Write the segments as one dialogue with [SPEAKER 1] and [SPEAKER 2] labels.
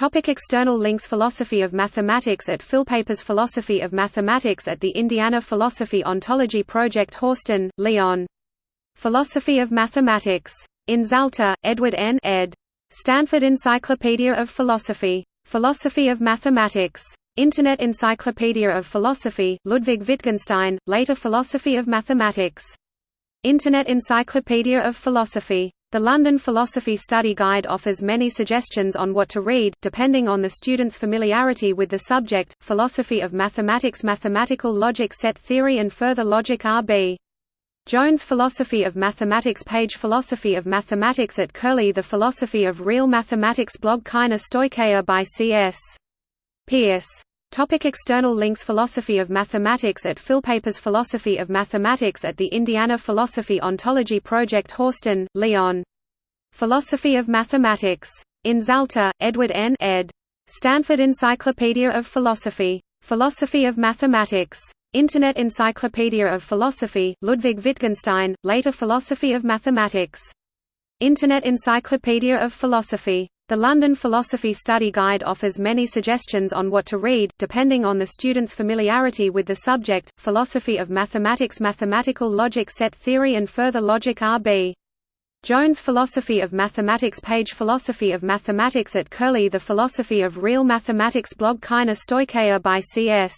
[SPEAKER 1] Topic external links Philosophy of Mathematics at Philpapers Philosophy of Mathematics at the Indiana Philosophy Ontology Project Horsten, Leon. Philosophy of Mathematics. In Zalta, Edward N. ed. Stanford Encyclopedia of Philosophy. Philosophy of Mathematics. Internet Encyclopedia of Philosophy, Ludwig Wittgenstein, later Philosophy of Mathematics. Internet Encyclopedia of Philosophy. The London Philosophy Study Guide offers many suggestions on what to read, depending on the student's familiarity with the subject, Philosophy of Mathematics Mathematical Logic Set Theory and Further Logic R.B. Jones Philosophy of Mathematics page Philosophy of Mathematics at Curlie The Philosophy of Real Mathematics blog Kaina Stoicheia by C.S. Peirce Topic external links Philosophy of Mathematics at Philpapers Philosophy of Mathematics at the Indiana Philosophy Ontology Project Horsten, Leon. Philosophy of Mathematics. In Zalta, Edward N. ed. Stanford Encyclopedia of Philosophy. Philosophy of Mathematics. Internet Encyclopedia of Philosophy, Ludwig Wittgenstein, later Philosophy of Mathematics. Internet Encyclopedia of Philosophy. The London Philosophy Study Guide offers many suggestions on what to read, depending on the student's familiarity with the subject, Philosophy of Mathematics Mathematical Logic Set Theory and Further Logic R.B. Jones Philosophy of Mathematics page Philosophy of Mathematics at Curlie The Philosophy of Real Mathematics blog Kaina Stoicheia by C.S.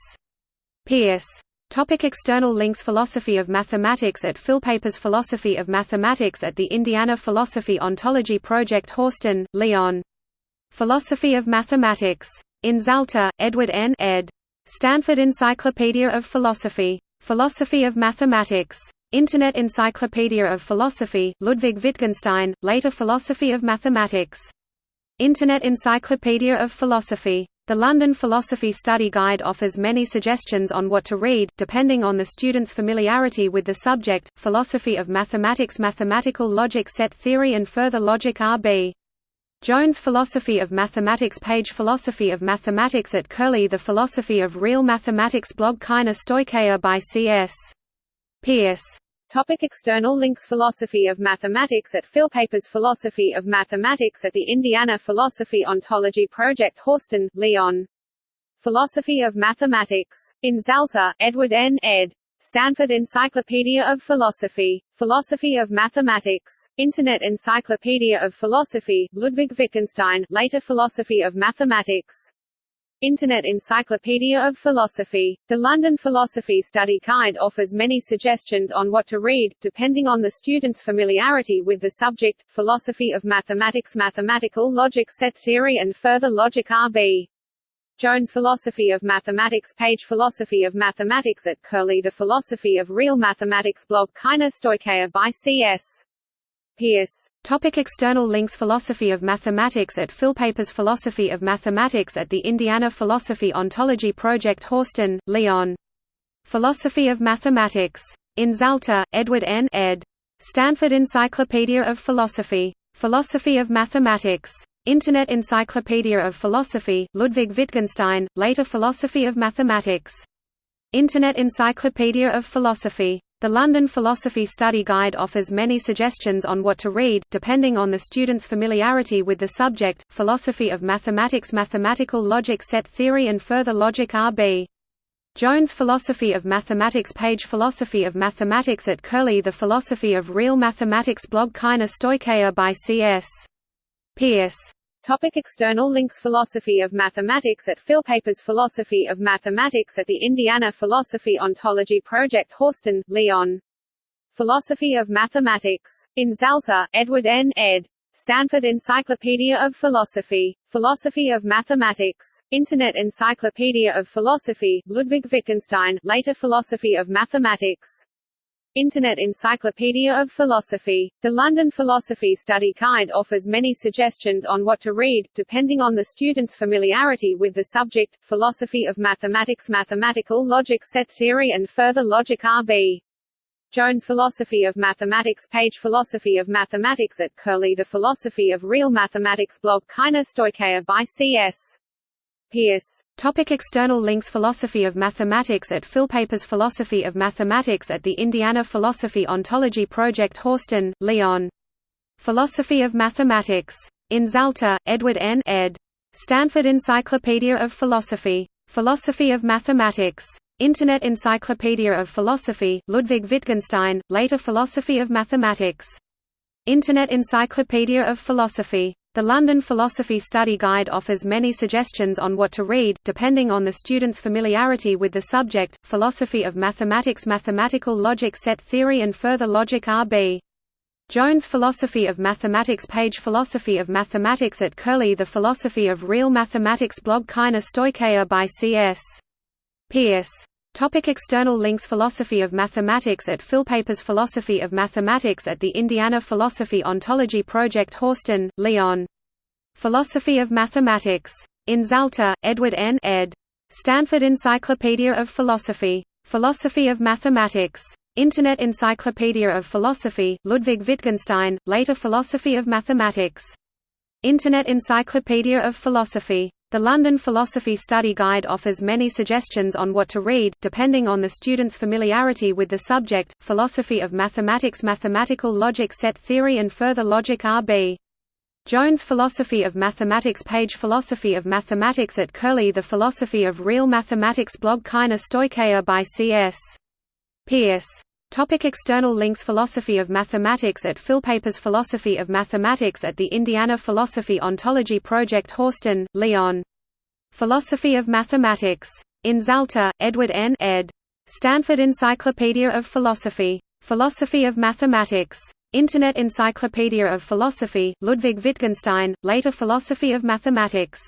[SPEAKER 1] Peirce Topic external links Philosophy of Mathematics at Philpapers Philosophy of Mathematics at the Indiana Philosophy Ontology Project Horsten, Leon. Philosophy of Mathematics. In Zalta, Edward N. ed. Stanford Encyclopedia of Philosophy. Philosophy of Mathematics. Internet Encyclopedia of Philosophy, Ludwig Wittgenstein, later Philosophy of Mathematics. Internet Encyclopedia of Philosophy. The London Philosophy Study Guide offers many suggestions on what to read, depending on the student's familiarity with the subject, Philosophy of Mathematics Mathematical Logic Set Theory and Further Logic R.B. Jones Philosophy of Mathematics page Philosophy of Mathematics at Curlie The Philosophy of Real Mathematics blog Kaina Stoicheia by C.S. Peirce
[SPEAKER 2] Topic external links Philosophy of Mathematics at Philpapers Philosophy of Mathematics at the Indiana Philosophy Ontology Project Horsten, Leon. Philosophy of Mathematics. In Zalta, Edward N. ed. Stanford Encyclopedia of Philosophy. Philosophy of Mathematics. Internet Encyclopedia of Philosophy, Ludwig Wittgenstein, later Philosophy of Mathematics. Internet Encyclopedia of Philosophy. The London Philosophy Study Guide offers many suggestions on what to read, depending on the student's familiarity with the subject, Philosophy of Mathematics Mathematical Logic Set Theory and Further Logic R.B. Jones Philosophy of Mathematics page Philosophy of Mathematics at Curlie The Philosophy of Real Mathematics blog Kaina Stoicheia by C.S. Peirce
[SPEAKER 1] Topic external links Philosophy of Mathematics at Philpapers Philosophy of Mathematics at the Indiana Philosophy Ontology Project Horsten, Leon. Philosophy of Mathematics. In Zalta, Edward N. ed. Stanford Encyclopedia of Philosophy. Philosophy of Mathematics. Internet Encyclopedia of Philosophy, Ludwig Wittgenstein, later Philosophy of Mathematics. Internet Encyclopedia of Philosophy. The London Philosophy Study Guide offers many suggestions on what to read, depending on the student's familiarity with the subject, Philosophy of Mathematics Mathematical Logic Set Theory and Further Logic R.B. Jones Philosophy of Mathematics page Philosophy of Mathematics at Curlie The Philosophy of Real Mathematics blog Kaina Stoicheia by C.S. Peirce
[SPEAKER 2] Topic external links Philosophy of Mathematics at Philpapers Philosophy of Mathematics at the Indiana Philosophy Ontology Project Horsten, Leon. Philosophy of Mathematics. In Zalta, Edward N. ed. Stanford Encyclopedia of Philosophy. Philosophy of Mathematics. Internet Encyclopedia of Philosophy, Ludwig Wittgenstein, later Philosophy of Mathematics. Internet Encyclopedia of Philosophy. The London Philosophy Study Guide offers many suggestions on what to read, depending on the student's familiarity with the subject, Philosophy of Mathematics. Mathematical Logic Set Theory and Further Logic R.B. Jones Philosophy of Mathematics. Page Philosophy of Mathematics at Curlie The Philosophy of Real Mathematics. Blog. Kaina Stoicheia by C.S. Peirce
[SPEAKER 1] Topic external links Philosophy of Mathematics at Philpapers Philosophy of Mathematics at the Indiana Philosophy Ontology Project Horsten, Leon. Philosophy of Mathematics. In Zalta, Edward N. ed. Stanford Encyclopedia of Philosophy. Philosophy of Mathematics. Internet Encyclopedia of Philosophy, Ludwig Wittgenstein, later Philosophy of Mathematics. Internet Encyclopedia of Philosophy. The London Philosophy Study Guide offers many suggestions on what to read, depending on the student's familiarity with the subject, Philosophy of Mathematics Mathematical Logic Set Theory and Further Logic R.B. Jones Philosophy of Mathematics page Philosophy of Mathematics at Curlie The Philosophy of Real Mathematics blog Kaina Stoicheia by C.S. Peirce Topic external links Philosophy of Mathematics at Philpapers Philosophy of Mathematics at the Indiana Philosophy Ontology Project Horsten, Leon. Philosophy of Mathematics. In Zalta, Edward N. ed. Stanford Encyclopedia of Philosophy. Philosophy of Mathematics. Internet Encyclopedia of Philosophy, Ludwig Wittgenstein, later Philosophy of Mathematics. Internet Encyclopedia of Philosophy. The London Philosophy Study Guide offers many suggestions on what to read, depending on the student's familiarity with the subject, Philosophy of Mathematics Mathematical Logic Set Theory and Further Logic R.B. Jones Philosophy of Mathematics page Philosophy of Mathematics at Curlie The Philosophy of Real Mathematics blog Kaina Stoicheia by C.S. Peirce Topic external links Philosophy of Mathematics at Philpapers Philosophy of Mathematics at the Indiana Philosophy Ontology Project Horsten, Leon. Philosophy of Mathematics. In Zalta, Edward N. ed. Stanford Encyclopedia of Philosophy. Philosophy of Mathematics. Internet Encyclopedia of Philosophy, Ludwig Wittgenstein, later Philosophy of Mathematics.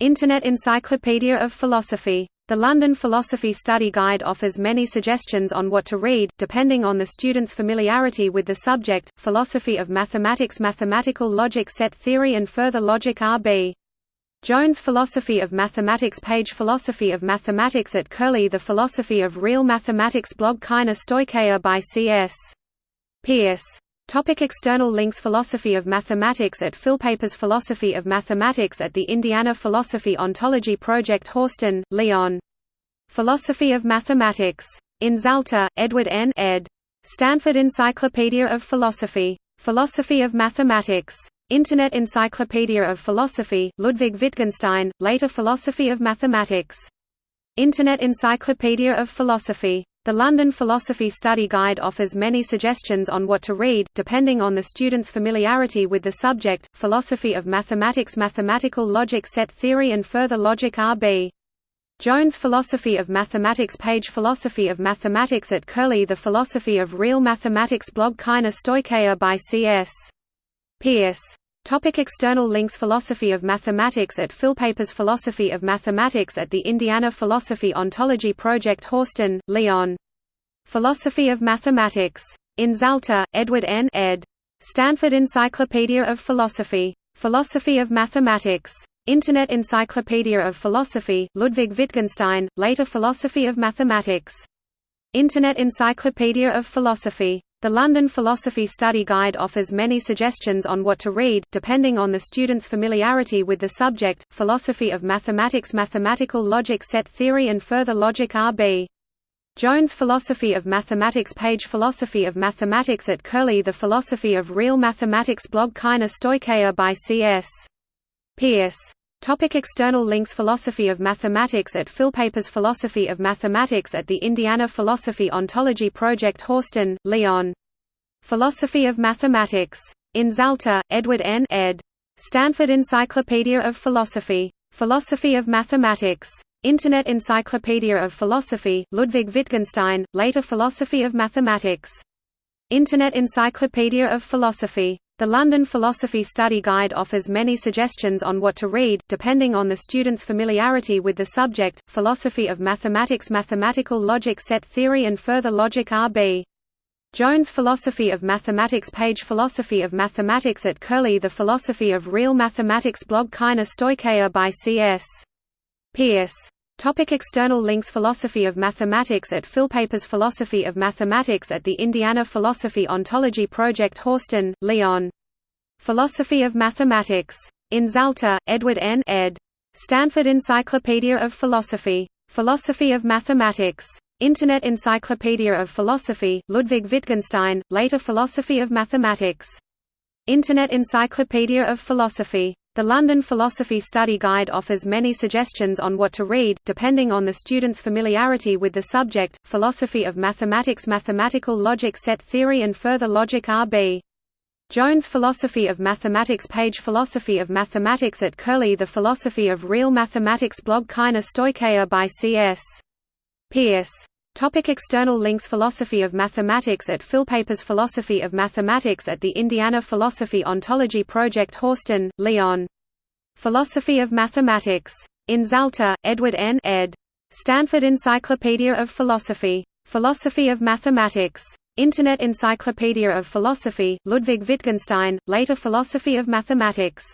[SPEAKER 1] Internet Encyclopedia of Philosophy. The London Philosophy Study Guide offers many suggestions on what to read, depending on the student's familiarity with the subject, Philosophy of Mathematics Mathematical Logic Set Theory and Further Logic R.B. Jones Philosophy of Mathematics page Philosophy of Mathematics at Curlie The Philosophy of Real Mathematics blog Kaina Stoicheia by C.S. Peirce Topic external links Philosophy of Mathematics at Philpapers Philosophy of Mathematics at the Indiana Philosophy Ontology Project Horsten, Leon. Philosophy of Mathematics. In Zalta, Edward N. ed. Stanford Encyclopedia of Philosophy. Philosophy of Mathematics. Internet Encyclopedia of Philosophy, Ludwig Wittgenstein, later Philosophy of Mathematics. Internet Encyclopedia of Philosophy. The London Philosophy Study Guide offers many suggestions on what to read, depending on the student's familiarity with the subject, Philosophy of Mathematics Mathematical Logic Set Theory and Further Logic R.B. Jones Philosophy of Mathematics page Philosophy of Mathematics at Curlie The Philosophy of Real Mathematics blog Kaina Stoicheia by C.S. Peirce Topic external links Philosophy of Mathematics at Philpapers Philosophy of Mathematics at the Indiana Philosophy Ontology Project Horsten, Leon. Philosophy of Mathematics. In Zalta, Edward N. ed. Stanford Encyclopedia of Philosophy. Philosophy of Mathematics. Internet Encyclopedia of Philosophy, Ludwig Wittgenstein, later Philosophy of Mathematics. Internet Encyclopedia of Philosophy. The London Philosophy Study Guide offers many suggestions on what to read, depending on the student's familiarity with the subject, Philosophy of Mathematics Mathematical Logic Set Theory and Further Logic R.B. Jones Philosophy of Mathematics page Philosophy of Mathematics at Curlie The Philosophy of Real Mathematics blog Kaina Stoicheia by C.S. Peirce Topic external links Philosophy of Mathematics at Philpapers Philosophy of Mathematics at the Indiana Philosophy Ontology Project Horsten, Leon. Philosophy of Mathematics. In Zalta, Edward N. ed. Stanford Encyclopedia of Philosophy. Philosophy of Mathematics. Internet Encyclopedia of Philosophy, Ludwig Wittgenstein, later Philosophy of Mathematics. Internet Encyclopedia of Philosophy. The London Philosophy Study Guide offers many suggestions on what to read, depending on the student's familiarity with the subject, Philosophy of Mathematics Mathematical Logic Set Theory and Further Logic R.B. Jones Philosophy of Mathematics page Philosophy of Mathematics at Curlie The Philosophy of Real Mathematics blog Kaina Stoicheia by C.S. Peirce Topic external links Philosophy of Mathematics at Philpapers Philosophy of Mathematics at the Indiana Philosophy Ontology Project Horsten, Leon. Philosophy of Mathematics. In Zalta, Edward N. ed. Stanford Encyclopedia of Philosophy. Philosophy of Mathematics. Internet Encyclopedia of Philosophy, Ludwig Wittgenstein, later Philosophy of Mathematics. Internet Encyclopedia of Philosophy. The London Philosophy Study Guide offers many suggestions on what to read, depending on the student's familiarity with the subject, Philosophy of Mathematics Mathematical Logic Set Theory and Further Logic R.B. Jones Philosophy of Mathematics page Philosophy of Mathematics at Curlie The Philosophy of Real Mathematics blog Kaina Stoicheia by C.S. Peirce. Topic external links Philosophy of Mathematics at Philpapers Philosophy of Mathematics at the Indiana Philosophy Ontology Project Horsten, Leon. Philosophy of Mathematics. In Zalta, Edward N. ed. Stanford Encyclopedia of Philosophy. Philosophy of Mathematics. Internet Encyclopedia of Philosophy, Ludwig Wittgenstein, later Philosophy of Mathematics.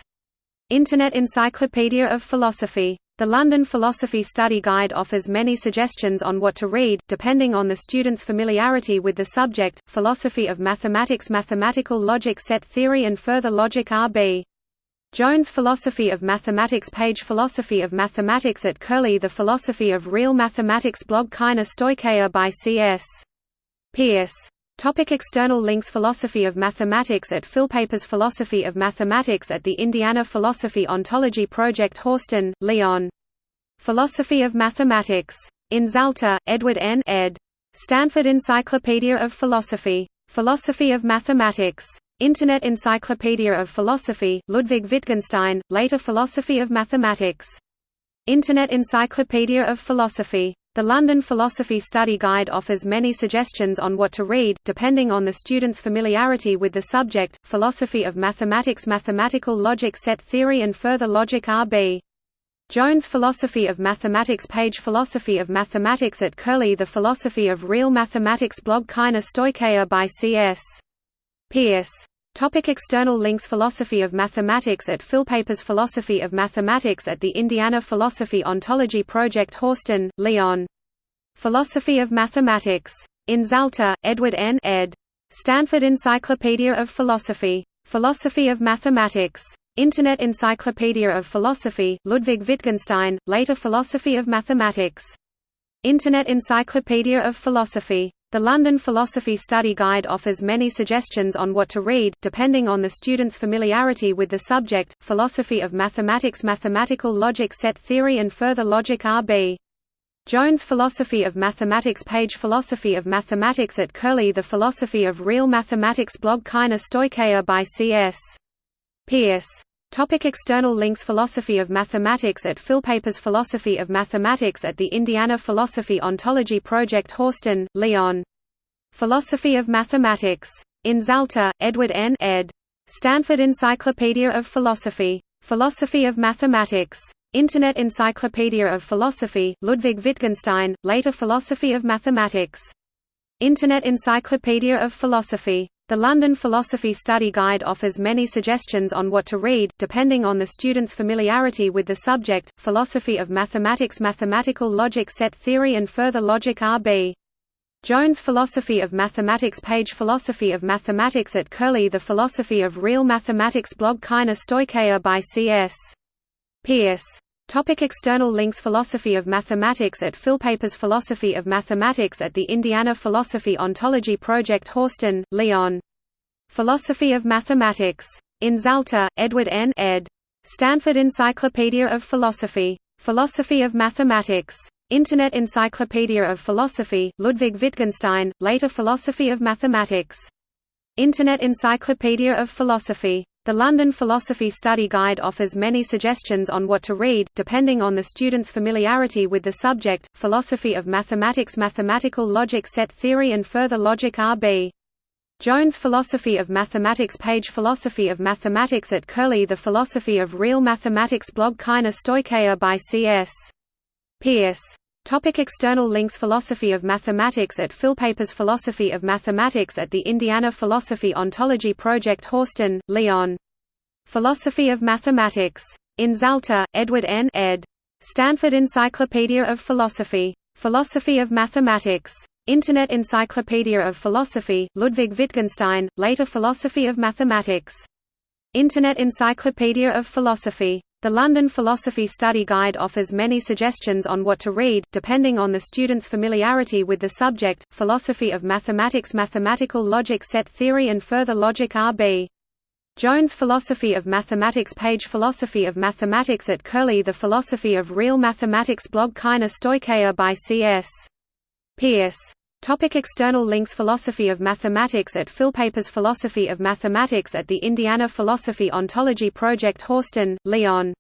[SPEAKER 1] Internet Encyclopedia of Philosophy. The London Philosophy Study Guide offers many suggestions on what to read, depending on the student's familiarity with the subject, Philosophy of Mathematics Mathematical Logic Set Theory and Further Logic R.B. Jones Philosophy of Mathematics page Philosophy of Mathematics at Curlie The Philosophy of Real Mathematics blog Kaina Stoicheia by C.S. Peirce. Topic external links Philosophy of Mathematics at Philpapers Philosophy of Mathematics at the Indiana Philosophy Ontology Project Horsten, Leon. Philosophy of Mathematics. In Zalta, Edward N. ed. Stanford Encyclopedia of Philosophy. Philosophy of Mathematics. Internet Encyclopedia of Philosophy, Ludwig Wittgenstein, later Philosophy of Mathematics. Internet Encyclopedia of Philosophy. The London Philosophy Study Guide offers many suggestions on what to read, depending on the student's familiarity with the subject, Philosophy of Mathematics Mathematical Logic Set Theory and Further Logic R.B. Jones Philosophy of Mathematics page Philosophy of Mathematics at Curlie The Philosophy of Real Mathematics blog Kaina Stoicheia by C.S. Peirce. Topic external links Philosophy of Mathematics at Philpapers Philosophy of Mathematics at the Indiana Philosophy Ontology Project Horsten, Leon. Philosophy of Mathematics. In Zalta, Edward N. ed. Stanford Encyclopedia of Philosophy. Philosophy of Mathematics. Internet Encyclopedia of Philosophy, Ludwig Wittgenstein, later Philosophy of Mathematics. Internet Encyclopedia of Philosophy. The London Philosophy Study Guide offers many suggestions on what to read, depending on the student's familiarity with the subject, Philosophy of Mathematics Mathematical Logic Set Theory and Further Logic R.B. Jones Philosophy of Mathematics page Philosophy of Mathematics at Curlie The Philosophy of Real Mathematics blog Kaina Stoicheia by C.S. Peirce. Topic external links Philosophy of Mathematics at Philpapers Philosophy of Mathematics at the Indiana Philosophy Ontology Project Horsten, Leon. Philosophy of Mathematics. In Zalta, Edward N. ed. Stanford Encyclopedia of Philosophy. Philosophy of Mathematics. Internet Encyclopedia of Philosophy, Ludwig Wittgenstein, later Philosophy of Mathematics. Internet Encyclopedia of Philosophy. The London Philosophy Study Guide offers many suggestions on what to read, depending on the student's familiarity with the subject, Philosophy of Mathematics Mathematical Logic Set Theory and Further Logic R.B. Jones Philosophy of Mathematics page Philosophy of Mathematics at Curlie The Philosophy of Real Mathematics blog Kaina Stoicheia by C.S. Peirce. Topic external links Philosophy of Mathematics at Philpapers Philosophy of Mathematics at the Indiana Philosophy Ontology Project Horsten, Leon. Philosophy of Mathematics. In Zalta, Edward N. ed. Stanford Encyclopedia of Philosophy. Philosophy of Mathematics. Internet Encyclopedia of Philosophy, Ludwig Wittgenstein, later Philosophy of Mathematics. Internet Encyclopedia of Philosophy. The London Philosophy Study Guide offers many suggestions on what to read, depending on the student's familiarity with the subject, Philosophy of Mathematics Mathematical Logic Set Theory and Further Logic R.B. Jones Philosophy of Mathematics page Philosophy of Mathematics at Curlie The Philosophy of Real Mathematics blog Kaina Stoicheia by C.S. Peirce. Topic external links Philosophy of Mathematics at Philpapers Philosophy of Mathematics at the Indiana Philosophy Ontology Project Horsten, Leon. Philosophy of Mathematics. In Zalta, Edward N. ed. Stanford Encyclopedia of Philosophy. Philosophy of Mathematics. Internet Encyclopedia of Philosophy, Ludwig Wittgenstein, later Philosophy of Mathematics. Internet Encyclopedia of Philosophy. The London Philosophy Study Guide offers many suggestions on what to read, depending on the student's familiarity with the subject, Philosophy of Mathematics Mathematical Logic Set Theory and Further Logic R.B. Jones Philosophy of Mathematics page Philosophy of Mathematics at Curlie The Philosophy of Real Mathematics blog Kaina Stoicheia by C.S. Peirce. Topic external links Philosophy of Mathematics at Philpapers Philosophy of Mathematics at the Indiana Philosophy Ontology Project Horsten, Leon.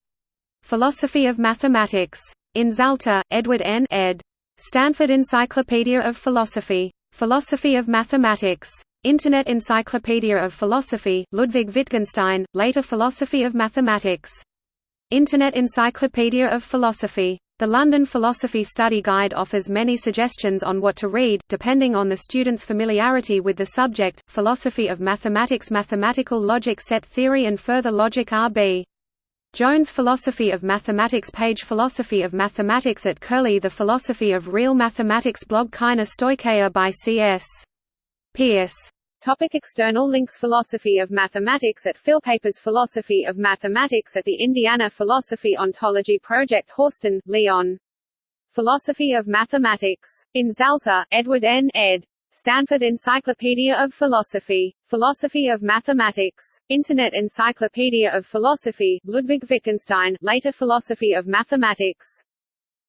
[SPEAKER 1] Philosophy of Mathematics. In Zalta, Edward N. ed. Stanford Encyclopedia of Philosophy. Philosophy of Mathematics. Internet Encyclopedia of Philosophy, Ludwig Wittgenstein, later Philosophy of Mathematics. Internet Encyclopedia of Philosophy. The London Philosophy Study Guide offers many suggestions on what to read, depending on the student's familiarity with the subject, Philosophy of Mathematics Mathematical Logic Set Theory and Further Logic R.B. Jones Philosophy of Mathematics page Philosophy of Mathematics at Curlie The Philosophy of Real Mathematics blog Kaina Stoicheia by C.S. Peirce.
[SPEAKER 2] Topic external links Philosophy of Mathematics at Philpapers Philosophy of Mathematics at the Indiana Philosophy Ontology Project Horsten, Leon. Philosophy of Mathematics. In Zalta, Edward N. ed. Stanford Encyclopedia of Philosophy. Philosophy of Mathematics. Internet Encyclopedia of Philosophy, Ludwig Wittgenstein, later Philosophy of Mathematics.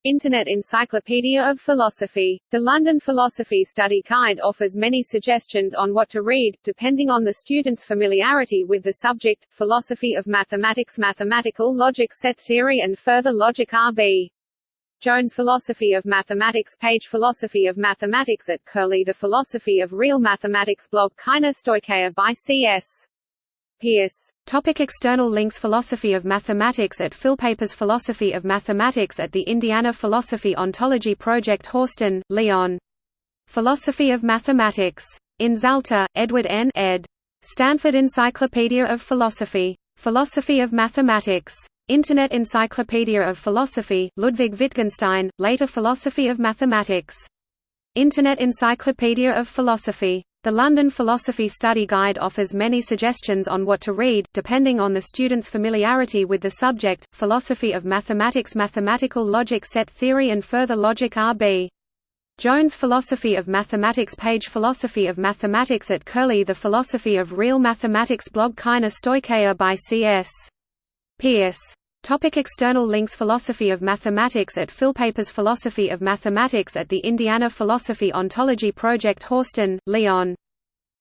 [SPEAKER 2] Internet Encyclopedia of Philosophy. The London Philosophy Study Guide offers many suggestions on what to read, depending on the student's familiarity with the subject, Philosophy of Mathematics Mathematical Logic Set Theory and Further Logic R.B. Jones Philosophy of Mathematics page Philosophy of Mathematics at Curlie The Philosophy of Real Mathematics blog Kaina Stoicheia by C.S. Peirce.
[SPEAKER 1] Topic external links Philosophy of Mathematics at Philpapers Philosophy of Mathematics at the Indiana Philosophy Ontology Project Horsten, Leon. Philosophy of Mathematics. In Zalta, Edward N. ed. Stanford Encyclopedia of Philosophy. Philosophy of Mathematics. Internet Encyclopedia of Philosophy, Ludwig Wittgenstein, later Philosophy of Mathematics. Internet Encyclopedia of Philosophy. The London Philosophy Study Guide offers many suggestions on what to read, depending on the student's familiarity with the subject, Philosophy of Mathematics Mathematical Logic Set Theory and Further Logic R.B. Jones Philosophy of Mathematics page Philosophy of Mathematics at Curlie The Philosophy of Real Mathematics blog Kaina Stoicheia by C.S. Peirce. Topic external links Philosophy of Mathematics at Philpapers Philosophy of Mathematics at the Indiana Philosophy Ontology Project Horsten, Leon.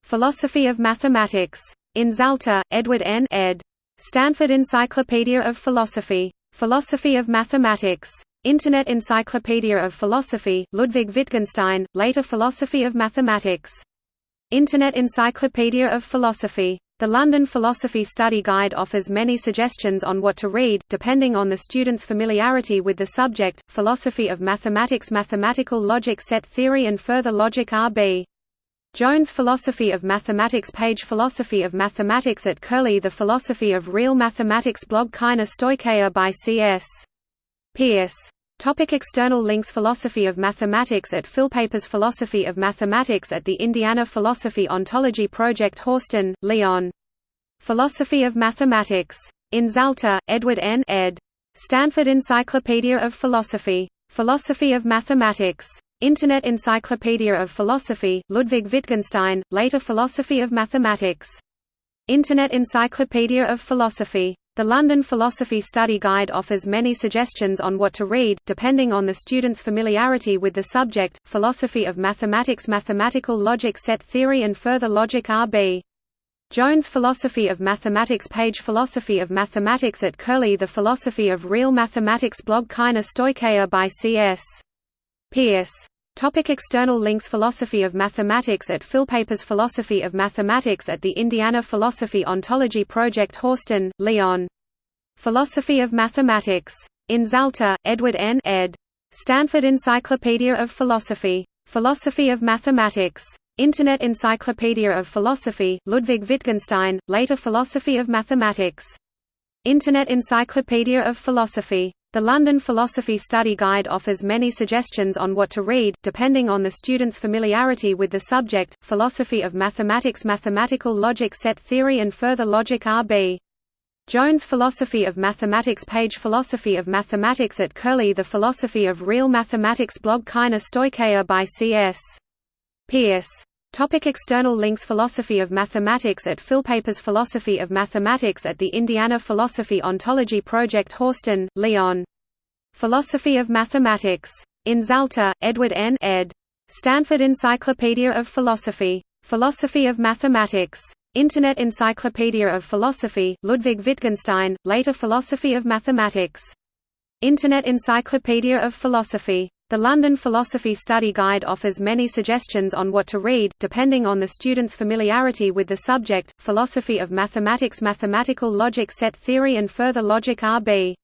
[SPEAKER 1] Philosophy of Mathematics. In Zalta, Edward N. ed. Stanford Encyclopedia of Philosophy. Philosophy of Mathematics. Internet Encyclopedia of Philosophy, Ludwig Wittgenstein, later Philosophy of Mathematics. Internet Encyclopedia of Philosophy. The London Philosophy Study Guide offers many suggestions on what to read, depending on the student's familiarity with the subject, Philosophy of Mathematics Mathematical Logic Set Theory and Further Logic R.B. Jones Philosophy of Mathematics page Philosophy of Mathematics at Curlie The Philosophy of Real Mathematics blog Kaina Stoicheia by C.S. Peirce. Topic external links Philosophy of Mathematics at Philpapers Philosophy of Mathematics at the Indiana Philosophy Ontology Project Horsten, Leon. Philosophy of Mathematics. In Zalta, Edward N. ed. Stanford Encyclopedia of Philosophy. Philosophy of Mathematics. Internet Encyclopedia of Philosophy, Ludwig Wittgenstein, later Philosophy of Mathematics. Internet Encyclopedia of Philosophy. The London Philosophy Study Guide offers many suggestions on what to read, depending on the student's familiarity with the subject, Philosophy of Mathematics Mathematical Logic Set Theory and Further Logic R.B. Jones Philosophy of Mathematics page Philosophy of Mathematics at Curlie The Philosophy of Real Mathematics blog Kaina Stoicheia by C.S. Peirce. Topic external links Philosophy of Mathematics at Philpapers Philosophy of Mathematics at the Indiana Philosophy Ontology Project Horsten, Leon. Philosophy of Mathematics. In Zalta, Edward N. ed. Stanford Encyclopedia of Philosophy. Philosophy of Mathematics. Internet Encyclopedia of Philosophy, Ludwig Wittgenstein, later Philosophy of Mathematics. Internet Encyclopedia of Philosophy. The London Philosophy Study Guide offers many suggestions on what to read, depending on the student's familiarity with the subject, Philosophy of Mathematics Mathematical Logic Set Theory and Further Logic R.B. Jones Philosophy of Mathematics page Philosophy of Mathematics at Curlie The Philosophy of Real Mathematics blog Kaina Stoicheia by C.S. Peirce. Topic external links Philosophy of Mathematics at Philpapers Philosophy of Mathematics at the Indiana Philosophy Ontology Project Horsten, Leon. Philosophy of Mathematics. In Zalta, Edward N. ed. Stanford Encyclopedia of Philosophy. Philosophy of Mathematics. Internet Encyclopedia of Philosophy, Ludwig Wittgenstein, later Philosophy of Mathematics. Internet Encyclopedia of Philosophy. The London Philosophy Study Guide offers many suggestions on what to read, depending on the student's familiarity with the subject, Philosophy of Mathematics Mathematical Logic Set Theory and Further Logic R.B.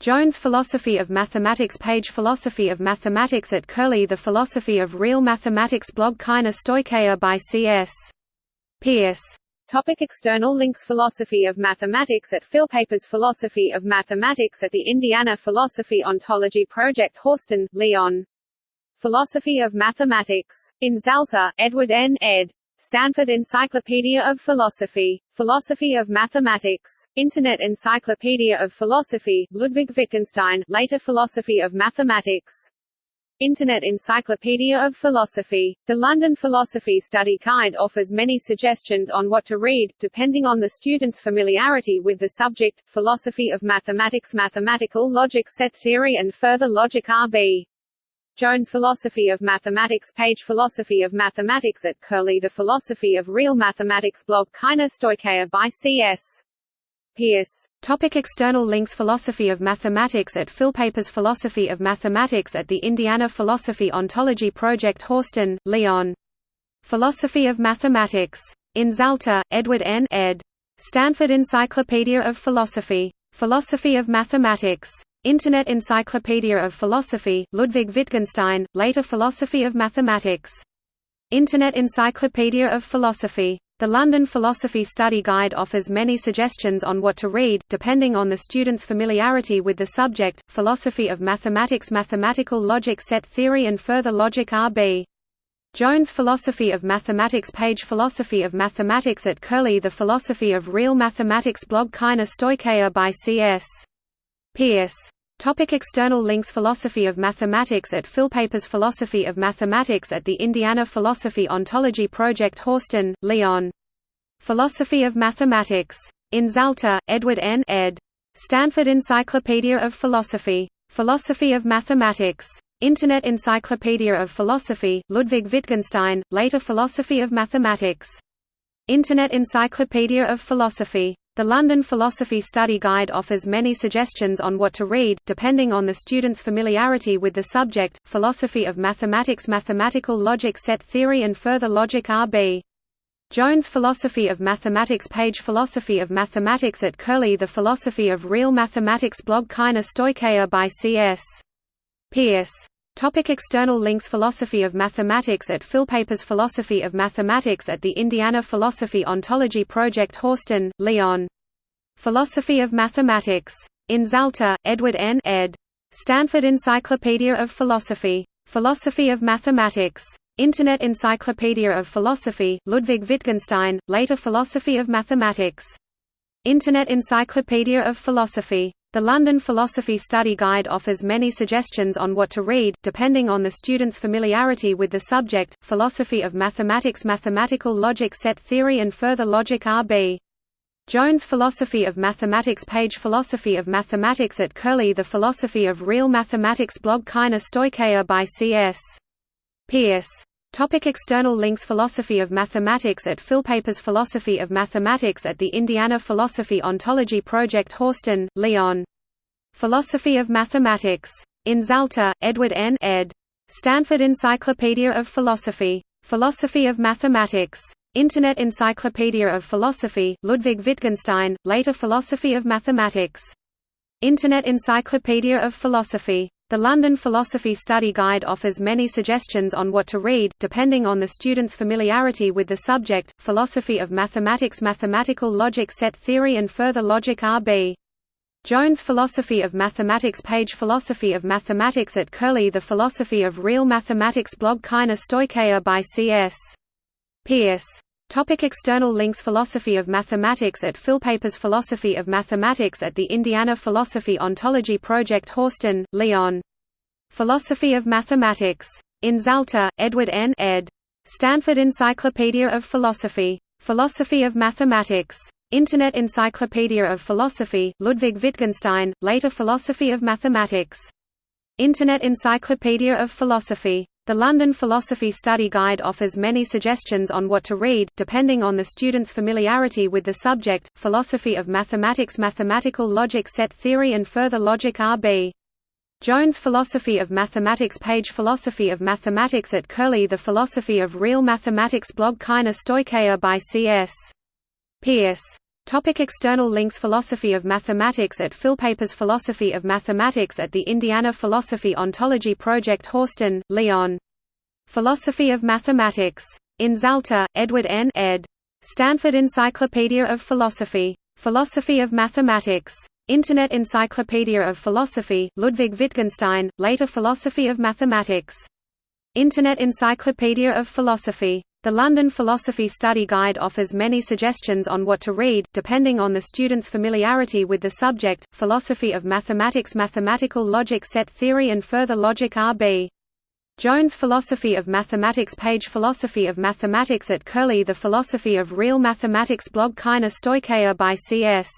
[SPEAKER 1] Jones Philosophy of Mathematics page Philosophy of Mathematics at Curlie The Philosophy of Real Mathematics blog Kaina Stoicheia by C.S. Peirce
[SPEAKER 2] Topic external links Philosophy of Mathematics at Philpapers Philosophy of Mathematics at the Indiana Philosophy Ontology Project Horsten, Leon. Philosophy of Mathematics. In Zalta, Edward N. ed. Stanford Encyclopedia of Philosophy. Philosophy of Mathematics. Internet Encyclopedia of Philosophy, Ludwig Wittgenstein, later Philosophy of Mathematics. Internet Encyclopedia of Philosophy. The London Philosophy Study Guide offers many suggestions on what to read, depending on the student's familiarity with the subject, Philosophy of Mathematics Mathematical Logic Set Theory and Further Logic R.B. Jones Philosophy of Mathematics page Philosophy of Mathematics at Curlie The Philosophy of Real Mathematics blog Kaina Stoicheia by C.S. Peirce.
[SPEAKER 1] Topic external links Philosophy of Mathematics at Philpapers Philosophy of Mathematics at the Indiana Philosophy Ontology Project Horsten, Leon. Philosophy of Mathematics. In Zalta, Edward N. ed. Stanford Encyclopedia of Philosophy. Philosophy of Mathematics. Internet Encyclopedia of Philosophy, Ludwig Wittgenstein, later Philosophy of Mathematics. Internet Encyclopedia of Philosophy. The London Philosophy Study Guide offers many suggestions on what to read, depending on the student's familiarity with the subject, Philosophy of Mathematics Mathematical Logic Set Theory and Further Logic R.B. Jones Philosophy of Mathematics page Philosophy of Mathematics at Curlie The Philosophy of Real Mathematics blog Kaina Stoicheia by C.S. Peirce Topic external links Philosophy of Mathematics at Philpapers Philosophy of Mathematics at the Indiana Philosophy Ontology Project Horsten, Leon. Philosophy of Mathematics. In Zalta, Edward N. ed. Stanford Encyclopedia of Philosophy. Philosophy of Mathematics. Internet Encyclopedia of Philosophy, Ludwig Wittgenstein, later Philosophy of Mathematics. Internet Encyclopedia of Philosophy. The London Philosophy Study Guide offers many suggestions on what to read, depending on the student's familiarity with the subject, Philosophy of Mathematics Mathematical Logic Set Theory and Further Logic R.B. Jones Philosophy of Mathematics page Philosophy of Mathematics at Curlie The Philosophy of Real Mathematics blog Kaina Stoicheia by C.S. Peirce Topic external links Philosophy of Mathematics at Philpapers Philosophy of Mathematics at the Indiana Philosophy Ontology Project Horsten, Leon. Philosophy of Mathematics. In Zalta, Edward N. ed. Stanford Encyclopedia of Philosophy. Philosophy of Mathematics. Internet Encyclopedia of Philosophy, Ludwig Wittgenstein, later Philosophy of Mathematics. Internet Encyclopedia of Philosophy. The London Philosophy Study Guide offers many suggestions on what to read, depending on the student's familiarity with the subject, Philosophy of Mathematics Mathematical Logic Set Theory and Further Logic R.B. Jones Philosophy of Mathematics page Philosophy of Mathematics at Curlie The Philosophy of Real Mathematics blog Kaina Stoicheia by C.S. Peirce Topic external links Philosophy of Mathematics at Philpapers Philosophy of Mathematics at the Indiana Philosophy Ontology Project Horsten, Leon. Philosophy of Mathematics. In Zalta, Edward N. ed. Stanford Encyclopedia of Philosophy. Philosophy of Mathematics. Internet Encyclopedia of Philosophy, Ludwig Wittgenstein, later Philosophy of Mathematics. Internet Encyclopedia of Philosophy. The London Philosophy Study Guide offers many suggestions on what to read, depending on the student's familiarity with the subject, Philosophy of Mathematics Mathematical Logic Set Theory and Further Logic R.B. Jones Philosophy of Mathematics page Philosophy of Mathematics at Curlie The Philosophy of Real Mathematics blog Kaina Stoicheia by C.S. Peirce Topic external links Philosophy of Mathematics at Philpapers Philosophy of Mathematics at the Indiana Philosophy Ontology Project Horsten, Leon. Philosophy of Mathematics. In Zalta, Edward N. ed. Stanford Encyclopedia of Philosophy. Philosophy of Mathematics. Internet Encyclopedia of Philosophy, Ludwig Wittgenstein, later Philosophy of Mathematics. Internet Encyclopedia of Philosophy. The London Philosophy Study Guide offers many suggestions on what to read, depending on the student's familiarity with the subject, Philosophy of Mathematics Mathematical Logic Set Theory and Further Logic R.B. Jones Philosophy of Mathematics page Philosophy of Mathematics at Curlie The Philosophy of Real Mathematics blog Kaina Stoicheia by C.S. Peirce Topic external links Philosophy of Mathematics at Philpapers Philosophy of Mathematics at the Indiana Philosophy Ontology Project Horsten, Leon. Philosophy of Mathematics. In Zalta, Edward N. ed. Stanford Encyclopedia of Philosophy. Philosophy of Mathematics. Internet Encyclopedia of Philosophy, Ludwig Wittgenstein, later Philosophy of Mathematics. Internet Encyclopedia of Philosophy. The London Philosophy Study Guide offers many suggestions on what to read, depending on the student's familiarity with the subject, Philosophy of Mathematics Mathematical Logic Set Theory and Further Logic R.B. Jones Philosophy of Mathematics page Philosophy of Mathematics at Curlie The Philosophy of Real Mathematics blog Kaina Stoicheia by C.S.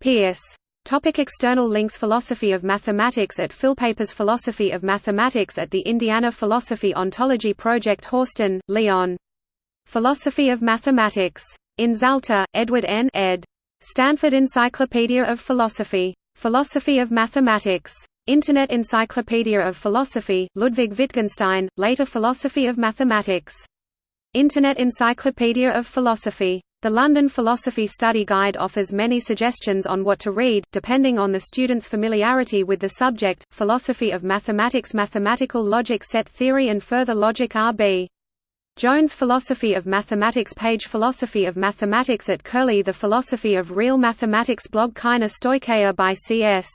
[SPEAKER 1] Peirce Topic external links Philosophy of Mathematics at Philpapers Philosophy of Mathematics at the Indiana Philosophy Ontology Project Horsten, Leon. Philosophy of Mathematics. In Zalta, Edward N. ed. Stanford Encyclopedia of Philosophy. Philosophy of Mathematics. Internet Encyclopedia of Philosophy, Ludwig Wittgenstein, later Philosophy of Mathematics. Internet Encyclopedia of Philosophy. The London Philosophy Study Guide offers many suggestions on what to read, depending on the student's familiarity with the subject, Philosophy of Mathematics Mathematical Logic Set Theory and Further Logic R.B. Jones Philosophy of Mathematics page Philosophy of Mathematics at Curlie The Philosophy of Real Mathematics blog Kaina Stoicheia by C.S.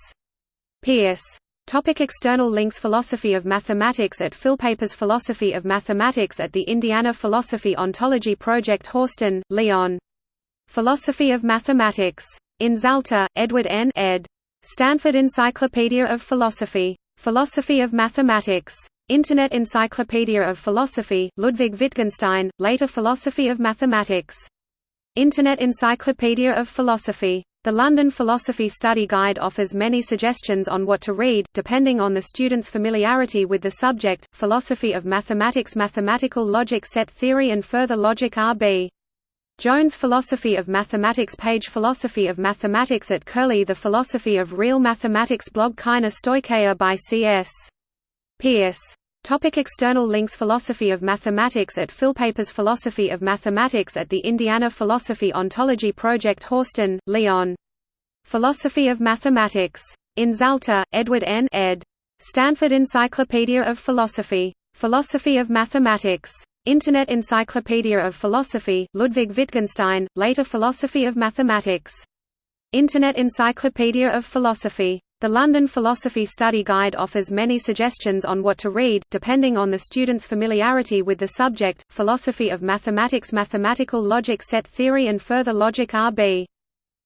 [SPEAKER 1] Peirce Topic external links Philosophy of Mathematics at Philpapers Philosophy of Mathematics at the Indiana Philosophy Ontology Project Horsten, Leon. Philosophy of Mathematics. In Zalta, Edward N. ed. Stanford Encyclopedia of Philosophy. Philosophy of Mathematics. Internet Encyclopedia of Philosophy, Ludwig Wittgenstein, later Philosophy of Mathematics. Internet Encyclopedia of Philosophy. The London Philosophy Study Guide offers many suggestions on what to read, depending on the student's familiarity with the subject, Philosophy of Mathematics Mathematical Logic Set Theory and Further Logic R.B. Jones Philosophy of Mathematics page Philosophy of Mathematics at Curlie The Philosophy of Real Mathematics blog Kaina Stoicheia by C.S. Peirce Topic external links Philosophy of Mathematics at Philpapers Philosophy of Mathematics at the Indiana Philosophy Ontology Project Horsten, Leon. Philosophy of Mathematics. In Zalta, Edward N. ed. Stanford Encyclopedia of Philosophy. Philosophy of Mathematics. Internet Encyclopedia of Philosophy, Ludwig Wittgenstein, later Philosophy of Mathematics. Internet Encyclopedia of Philosophy. The London Philosophy Study Guide offers many suggestions on what to read, depending on the student's familiarity with the subject, Philosophy of Mathematics Mathematical Logic Set Theory and Further Logic R.B.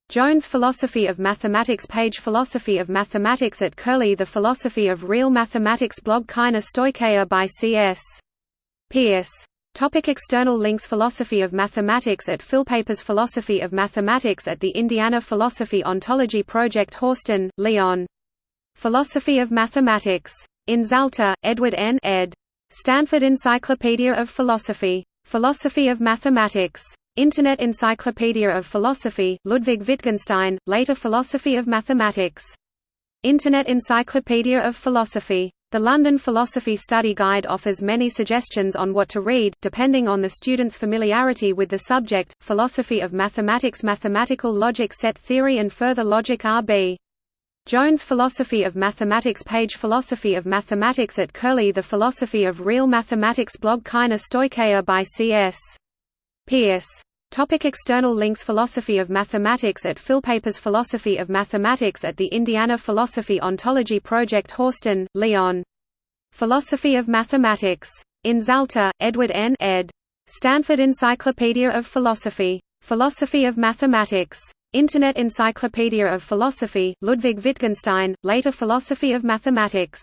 [SPEAKER 1] Jones Philosophy of Mathematics page Philosophy of Mathematics at Curlie The Philosophy of Real Mathematics blog Kaina Stoicheia by C.S. Peirce Topic external links Philosophy of Mathematics at Philpapers Philosophy of Mathematics at the Indiana Philosophy Ontology Project Horsten, Leon. Philosophy of Mathematics. In Zalta, Edward N. ed. Stanford Encyclopedia of Philosophy. Philosophy of Mathematics. Internet Encyclopedia of Philosophy, Ludwig Wittgenstein, later Philosophy of Mathematics. Internet Encyclopedia of Philosophy. The London Philosophy Study Guide offers many suggestions on what to read, depending on the student's familiarity with the subject, Philosophy of Mathematics Mathematical Logic Set Theory and Further Logic R.B. Jones Philosophy of Mathematics page Philosophy of Mathematics at Curlie The Philosophy of Real Mathematics blog Kaina Stoicheia by C.S. Peirce Topic external links Philosophy of Mathematics at Philpapers Philosophy of Mathematics at the Indiana Philosophy Ontology Project Horsten, Leon. Philosophy of Mathematics. In Zalta, Edward N. ed. Stanford Encyclopedia of Philosophy. Philosophy of Mathematics. Internet Encyclopedia of Philosophy, Ludwig Wittgenstein, later Philosophy of Mathematics.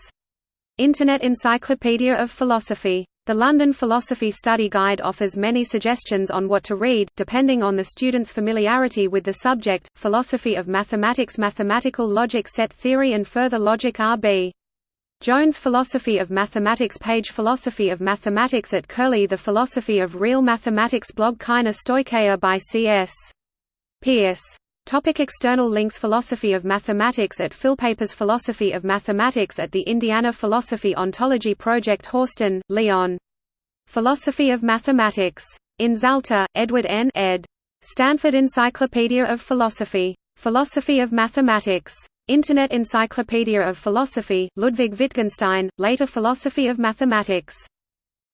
[SPEAKER 1] Internet Encyclopedia of Philosophy. The London Philosophy Study Guide offers many suggestions on what to read, depending on the student's familiarity with the subject, Philosophy of Mathematics Mathematical Logic Set Theory and Further Logic R.B. Jones Philosophy of Mathematics page Philosophy of Mathematics at Curlie The Philosophy of Real Mathematics blog Kaina Stoicheia by C.S. Peirce. Topic external links Philosophy of Mathematics at Philpapers Philosophy of Mathematics at the Indiana Philosophy Ontology Project Horsten, Leon. Philosophy of Mathematics. In Zalta, Edward N. ed. Stanford Encyclopedia of Philosophy. Philosophy of Mathematics. Internet Encyclopedia of Philosophy, Ludwig Wittgenstein, later Philosophy of Mathematics.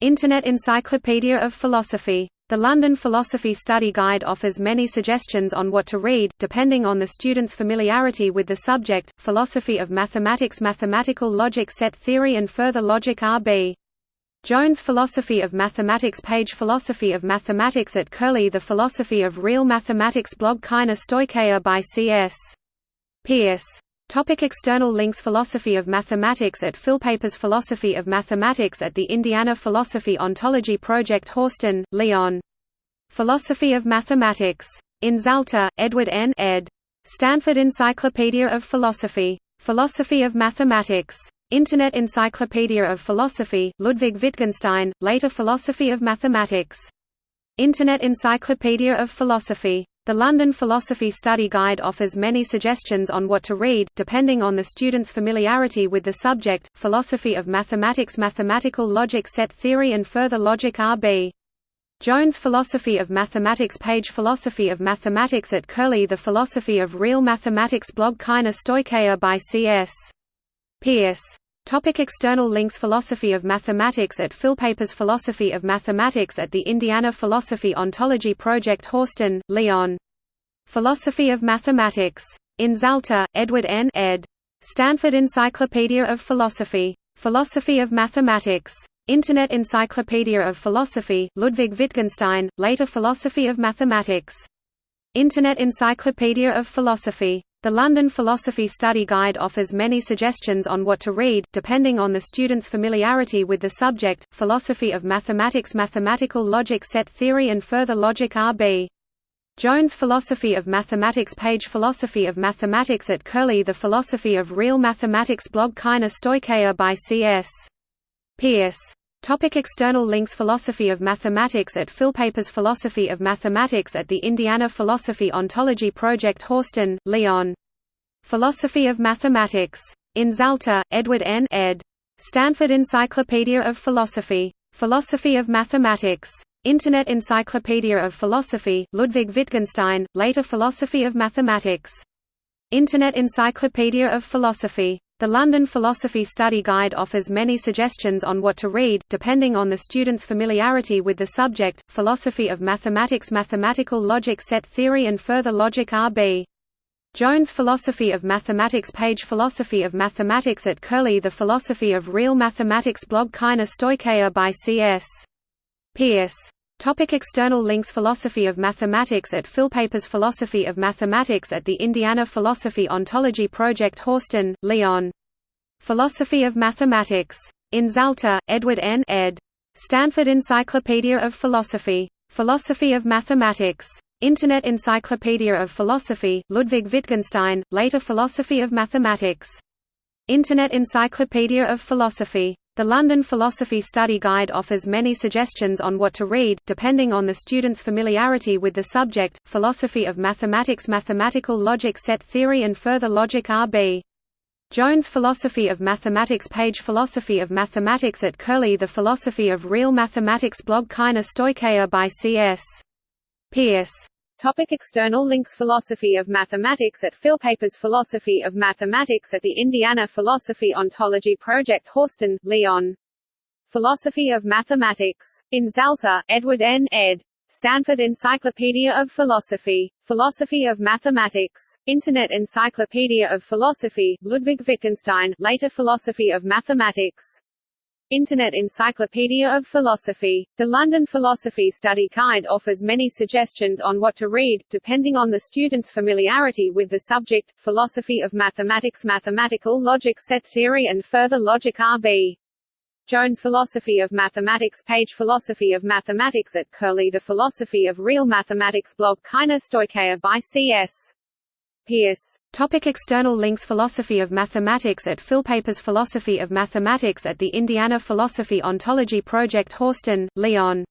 [SPEAKER 1] Internet Encyclopedia of Philosophy. The London Philosophy Study Guide offers many suggestions on what to read, depending on the student's familiarity with the subject, Philosophy of Mathematics Mathematical Logic Set Theory and Further Logic R.B. Jones Philosophy of Mathematics page Philosophy of Mathematics at Curlie The Philosophy of Real Mathematics blog Kaina Stoicheia by C.S. Peirce. Topic external links Philosophy of Mathematics at Philpapers Philosophy of Mathematics at the Indiana Philosophy Ontology Project Horsten, Leon. Philosophy of Mathematics. In Zalta, Edward N. ed. Stanford Encyclopedia of Philosophy. Philosophy of Mathematics. Internet Encyclopedia of Philosophy, Ludwig Wittgenstein, later Philosophy of Mathematics. Internet Encyclopedia of Philosophy. The London Philosophy Study Guide offers many suggestions on what to read, depending on the student's familiarity with the subject, Philosophy of Mathematics Mathematical Logic Set Theory and Further Logic R.B. Jones Philosophy of Mathematics page Philosophy of Mathematics at Curlie The Philosophy of Real Mathematics blog Kaina Stoicheia by C.S. Peirce. Topic external links Philosophy of Mathematics at Philpapers Philosophy of Mathematics at the Indiana Philosophy Ontology Project Horsten, Leon. Philosophy of Mathematics. In Zalta, Edward N. ed. Stanford Encyclopedia of Philosophy. Philosophy of Mathematics. Internet Encyclopedia of Philosophy, Ludwig Wittgenstein, later Philosophy of Mathematics. Internet Encyclopedia of Philosophy. The London Philosophy Study Guide offers many suggestions on what to read, depending on the student's familiarity with the subject, Philosophy of Mathematics Mathematical Logic Set Theory and Further Logic R.B. Jones Philosophy of Mathematics page Philosophy of Mathematics at Curlie The Philosophy of Real Mathematics blog Kaina Stoicheia by C.S. Peirce. Topic external links Philosophy of Mathematics at Philpapers Philosophy of Mathematics at the Indiana Philosophy Ontology Project Horsten, Leon. Philosophy of Mathematics. In Zalta, Edward N. ed. Stanford Encyclopedia of Philosophy. Philosophy of Mathematics. Internet Encyclopedia of Philosophy, Ludwig Wittgenstein, later Philosophy of Mathematics. Internet Encyclopedia of Philosophy. The London Philosophy Study Guide offers many suggestions on what to read, depending on the student's familiarity with the subject, Philosophy of Mathematics Mathematical Logic Set Theory and Further Logic R.B. Jones Philosophy of Mathematics page Philosophy of Mathematics at Curlie The Philosophy of Real Mathematics blog Kaina Stoicheia by C.S. Peirce. Topic external links Philosophy of Mathematics at Philpapers Philosophy of Mathematics at the Indiana Philosophy Ontology Project Horsten, Leon. Philosophy of Mathematics. In Zalta, Edward N. ed. Stanford Encyclopedia of Philosophy. Philosophy of Mathematics. Internet Encyclopedia of Philosophy, Ludwig Wittgenstein, later Philosophy of Mathematics. Internet Encyclopedia of Philosophy. The London Philosophy Study Guide offers many suggestions on what to read, depending on the student's familiarity with the subject, Philosophy of Mathematics Mathematical Logic Set Theory and Further Logic R.B. Jones Philosophy of Mathematics page Philosophy of Mathematics at Curlie The Philosophy of Real Mathematics blog Kaina Stoicheia by C.S. Peirce.
[SPEAKER 2] Topic external links Philosophy of Mathematics at Philpapers Philosophy of Mathematics at the Indiana Philosophy Ontology Project Horsten, Leon. Philosophy of Mathematics. In Zalta, Edward N. ed. Stanford Encyclopedia of Philosophy. Philosophy of Mathematics. Internet Encyclopedia of Philosophy, Ludwig Wittgenstein, later Philosophy of Mathematics. Internet Encyclopedia of Philosophy. The London Philosophy Study Guide offers many suggestions on what to read, depending on the student's familiarity with the subject, Philosophy of Mathematics Mathematical Logic Set Theory and Further Logic R.B. Jones Philosophy of Mathematics page Philosophy of Mathematics at Curlie The Philosophy of Real Mathematics blog Kaina Stoicheia by C.S. Peirce
[SPEAKER 1] Topic external links Philosophy of Mathematics at Philpapers Philosophy of Mathematics at the Indiana Philosophy Ontology Project Horsten, Leon.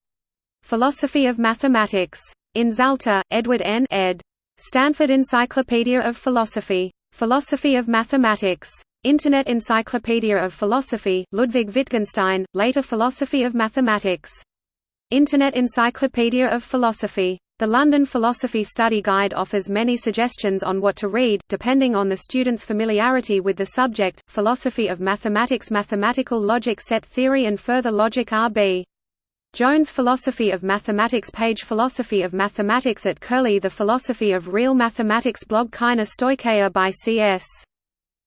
[SPEAKER 1] Philosophy of Mathematics. In Zalta, Edward N. ed. Stanford Encyclopedia of Philosophy. Philosophy of Mathematics. Internet Encyclopedia of Philosophy, Ludwig Wittgenstein, later Philosophy of Mathematics. Internet Encyclopedia of Philosophy. The London Philosophy Study Guide offers many suggestions on what to read, depending on the student's familiarity with the subject, Philosophy of Mathematics Mathematical Logic Set Theory and Further Logic R.B. Jones Philosophy of Mathematics page Philosophy of Mathematics at Curlie The Philosophy of Real Mathematics blog Kaina Stoicheia by C.S.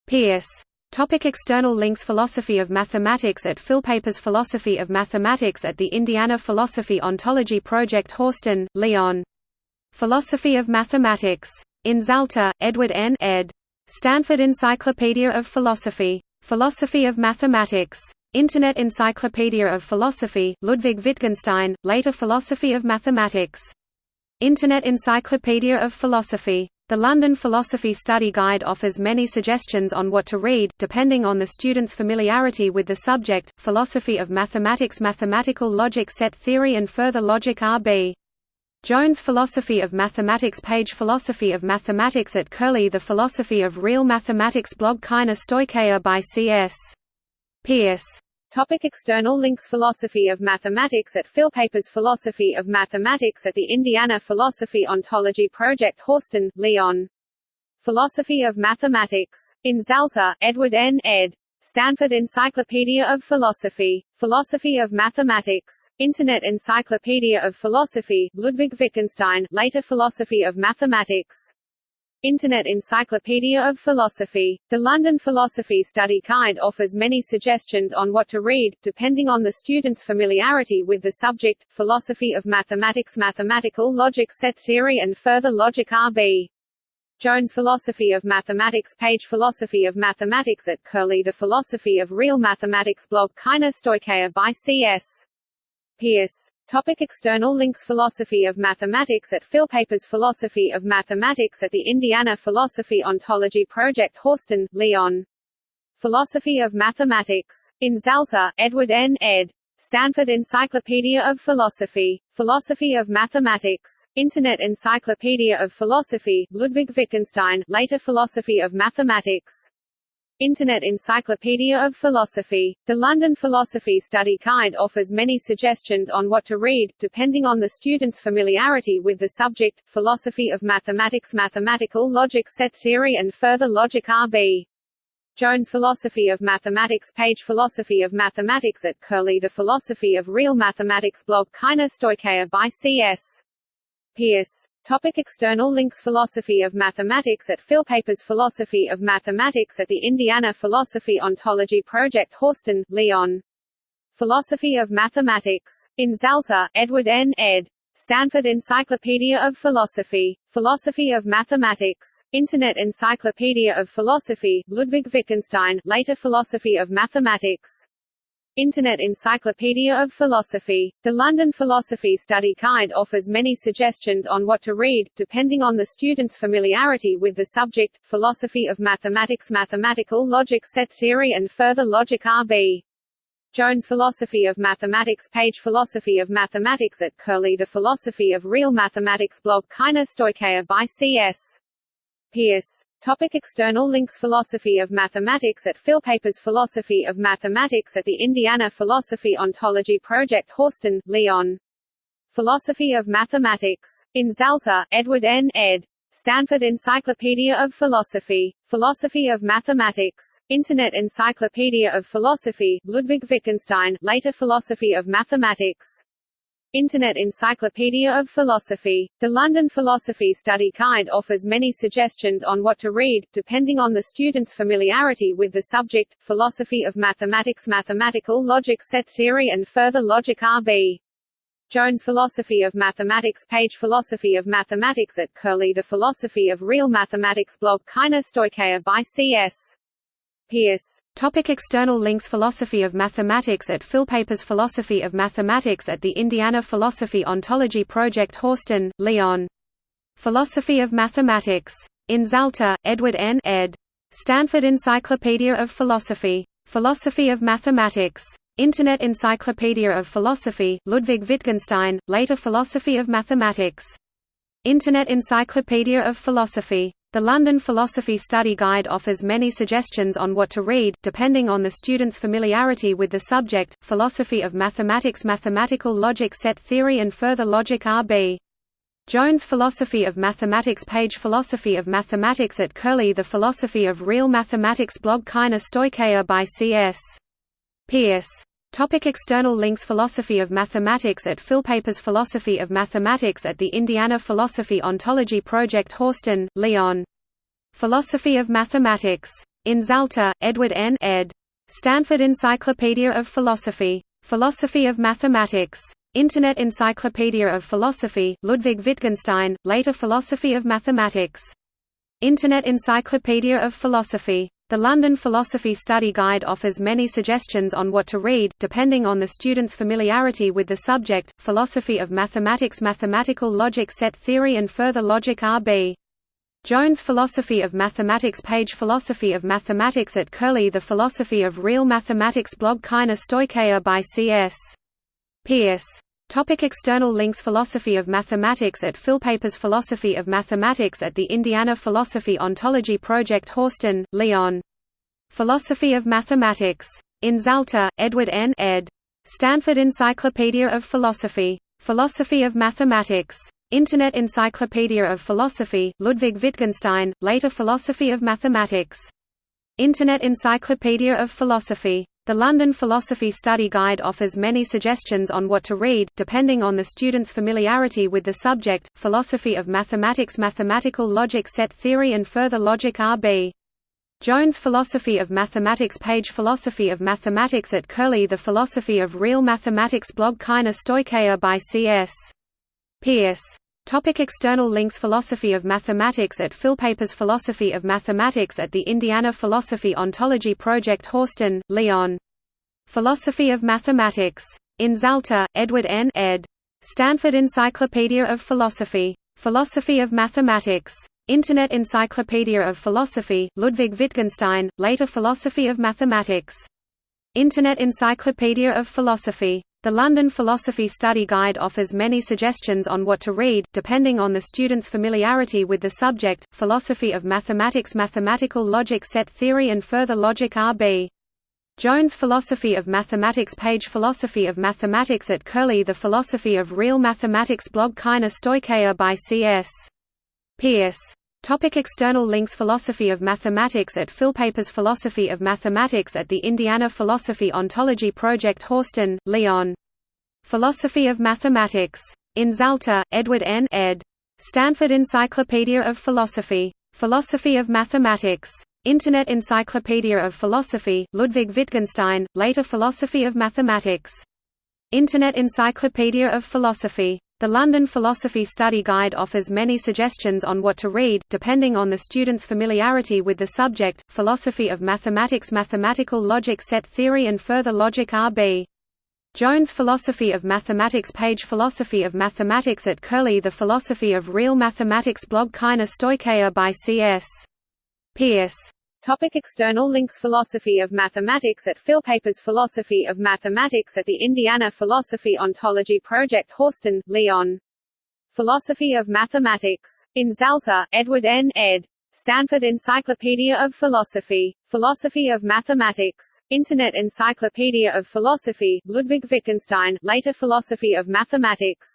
[SPEAKER 1] Peirce. Topic external links Philosophy of Mathematics at Philpapers Philosophy of Mathematics at the Indiana Philosophy Ontology Project Horsten, Leon. Philosophy of Mathematics. In Zalta, Edward N. ed. Stanford Encyclopedia of Philosophy. Philosophy of Mathematics. Internet Encyclopedia of Philosophy, Ludwig Wittgenstein, later Philosophy of Mathematics. Internet Encyclopedia of Philosophy. The London Philosophy Study Guide offers many suggestions on what to read, depending on the student's familiarity with the subject, Philosophy of Mathematics Mathematical Logic Set Theory and Further Logic R.B. Jones Philosophy of Mathematics page Philosophy of Mathematics at Curlie The Philosophy of Real Mathematics blog Kaina Stoicheia by C.S. Peirce.
[SPEAKER 2] Topic external links Philosophy of Mathematics at Philpapers Philosophy of Mathematics at the Indiana Philosophy Ontology Project Horsten, Leon. Philosophy of Mathematics. In Zalta, Edward N. ed. Stanford Encyclopedia of Philosophy. Philosophy of Mathematics. Internet Encyclopedia of Philosophy, Ludwig Wittgenstein, later Philosophy of Mathematics. Internet Encyclopedia of Philosophy. The London Philosophy Study Guide offers many suggestions on what to read, depending on the student's familiarity with the subject, Philosophy of Mathematics Mathematical Logic Set Theory and Further Logic R.B. Jones Philosophy of Mathematics page Philosophy of Mathematics at Curlie The Philosophy of Real Mathematics blog Kaina Stoicheia by C.S. Peirce. Topic external links Philosophy of Mathematics at Philpapers Philosophy of Mathematics at the Indiana Philosophy Ontology Project Horsten, Leon. Philosophy of Mathematics. In Zalta, Edward N. ed. Stanford Encyclopedia of Philosophy. Philosophy of Mathematics. Internet Encyclopedia of Philosophy, Ludwig Wittgenstein, later Philosophy of Mathematics. Internet Encyclopedia of Philosophy. The London Philosophy Study Guide offers many suggestions on what to read, depending on the student's familiarity with the subject, Philosophy of Mathematics Mathematical Logic Set Theory and Further Logic R.B. Jones Philosophy of Mathematics page Philosophy of Mathematics at Curlie The Philosophy of Real Mathematics blog Kaina Stoicheia by C.S. Peirce. Topic external links Philosophy of Mathematics at Philpapers Philosophy of Mathematics at the Indiana Philosophy Ontology Project Horsten, Leon. Philosophy of Mathematics. In Zalta, Edward N. ed. Stanford Encyclopedia of Philosophy. Philosophy of Mathematics. Internet Encyclopedia of Philosophy, Ludwig Wittgenstein, later Philosophy of Mathematics. Internet Encyclopedia of Philosophy. The London Philosophy Study Guide offers many suggestions on what to read, depending on the student's familiarity with the subject, Philosophy of Mathematics Mathematical Logic Set Theory and Further Logic R.B. Jones Philosophy of Mathematics page Philosophy of Mathematics at Curlie The Philosophy of Real Mathematics blog Kaina Stoicheia by C.S. Peirce. Topic external links Philosophy of Mathematics at Philpapers Philosophy of Mathematics at the Indiana Philosophy Ontology Project Horsten, Leon. Philosophy of Mathematics. In Zalta, Edward N. ed. Stanford Encyclopedia of Philosophy. Philosophy of Mathematics. Internet Encyclopedia of Philosophy, Ludwig Wittgenstein, later Philosophy of Mathematics. Internet Encyclopedia of Philosophy. The London Philosophy Study Guide offers many suggestions on what to read, depending on the student's familiarity with the subject, Philosophy of Mathematics Mathematical Logic Set Theory and Further Logic R.B. Jones Philosophy of Mathematics page Philosophy of Mathematics at Curlie The Philosophy of Real Mathematics blog Kaina Stoicheia by C.S. Peirce.
[SPEAKER 1] Topic external links Philosophy of Mathematics at Philpapers Philosophy of Mathematics at the Indiana Philosophy Ontology Project Horsten, Leon. Philosophy of Mathematics. In Zalta, Edward N. ed. Stanford Encyclopedia of Philosophy. Philosophy of Mathematics. Internet Encyclopedia of Philosophy, Ludwig Wittgenstein, later Philosophy of Mathematics. Internet Encyclopedia of Philosophy. The London Philosophy Study Guide offers many suggestions on what to read, depending on the student's familiarity with the subject, Philosophy of Mathematics Mathematical Logic Set Theory and Further Logic R.B. Jones Philosophy of Mathematics page Philosophy of Mathematics at Curlie The Philosophy of Real Mathematics blog Kaina Stoicheia by C.S. Peirce Topic external links Philosophy of Mathematics at Philpapers Philosophy of Mathematics at the Indiana Philosophy Ontology Project Horsten, Leon. Philosophy of Mathematics. In Zalta, Edward N. ed. Stanford Encyclopedia of Philosophy. Philosophy of Mathematics. Internet Encyclopedia of Philosophy, Ludwig Wittgenstein, later Philosophy of Mathematics. Internet Encyclopedia of Philosophy. The London Philosophy Study Guide offers many suggestions on what to read, depending on the student's familiarity with the subject, Philosophy of Mathematics Mathematical Logic Set Theory and Further Logic R.B. Jones Philosophy of Mathematics page Philosophy of Mathematics at Curlie The Philosophy of Real Mathematics blog Kaina Stoicheia by C.S. Peirce Topic external links Philosophy of Mathematics at Philpapers Philosophy of Mathematics at the Indiana Philosophy Ontology Project Horsten, Leon. Philosophy of Mathematics. In Zalta, Edward N. ed. Stanford Encyclopedia of Philosophy. Philosophy of Mathematics. Internet Encyclopedia of Philosophy, Ludwig Wittgenstein, later Philosophy of Mathematics. Internet Encyclopedia of Philosophy. The London Philosophy Study Guide offers many suggestions on what to read, depending on the student's familiarity with the subject, Philosophy of Mathematics Mathematical Logic Set Theory and Further Logic R.B. Jones Philosophy of Mathematics page Philosophy of Mathematics at Curlie The Philosophy of Real Mathematics blog Kaina Stoicheia by C.S. Peirce Topic external links Philosophy of Mathematics at Philpapers Philosophy of Mathematics at the Indiana Philosophy Ontology Project Horsten, Leon. Philosophy of Mathematics. In Zalta, Edward N. ed. Stanford Encyclopedia of Philosophy. Philosophy of Mathematics. Internet Encyclopedia of Philosophy, Ludwig Wittgenstein, later Philosophy of Mathematics. Internet Encyclopedia of Philosophy. The London Philosophy Study Guide offers many suggestions on what to read, depending on the student's familiarity with the subject, Philosophy of Mathematics Mathematical Logic Set Theory and Further Logic R.B. Jones Philosophy of Mathematics page Philosophy of Mathematics at Curlie The Philosophy of Real Mathematics blog Kaina Stoicheia by C.S. Peirce Topic external links Philosophy of Mathematics at Philpapers Philosophy of Mathematics at the Indiana Philosophy Ontology Project Horsten, Leon. Philosophy of Mathematics. In Zalta, Edward N. ed. Stanford Encyclopedia of Philosophy. Philosophy of Mathematics. Internet Encyclopedia of Philosophy, Ludwig Wittgenstein, later Philosophy of Mathematics. Internet Encyclopedia of Philosophy. The London Philosophy Study Guide offers many suggestions on what to read, depending on the student's familiarity with the subject, Philosophy of Mathematics Mathematical Logic Set Theory and Further Logic R.B. Jones Philosophy of Mathematics page Philosophy of Mathematics at Curlie The Philosophy of Real Mathematics blog Kaina Stoicheia by C.S. Peirce
[SPEAKER 2] Topic external links Philosophy of Mathematics at Philpapers Philosophy of Mathematics at the Indiana Philosophy Ontology Project Horsten, Leon. Philosophy of Mathematics. In Zalta, Edward N. ed. Stanford Encyclopedia of Philosophy. Philosophy of Mathematics. Internet Encyclopedia of Philosophy, Ludwig Wittgenstein, later Philosophy of Mathematics.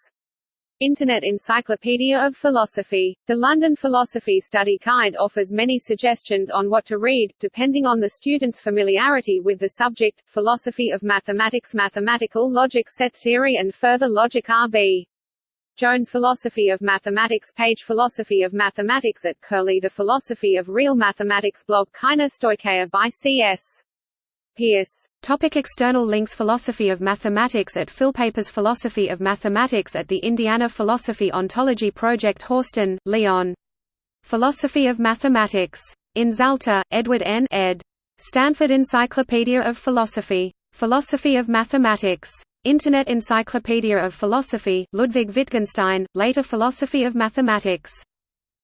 [SPEAKER 2] Internet Encyclopedia of Philosophy. The London Philosophy Study Guide offers many suggestions on what to read, depending on the student's familiarity with the subject, Philosophy of Mathematics. Mathematical Logic Set Theory and Further Logic R.B. Jones Philosophy of Mathematics. Page Philosophy of Mathematics at Curlie The Philosophy of Real Mathematics. Blog. Kaina Stoicheia by C.S. Peirce
[SPEAKER 1] Topic external links Philosophy of Mathematics at Philpapers Philosophy of Mathematics at the Indiana Philosophy Ontology Project Horsten, Leon. Philosophy of Mathematics. In Zalta, Edward N. ed. Stanford Encyclopedia of Philosophy. Philosophy of Mathematics. Internet Encyclopedia of Philosophy, Ludwig Wittgenstein, later Philosophy of Mathematics.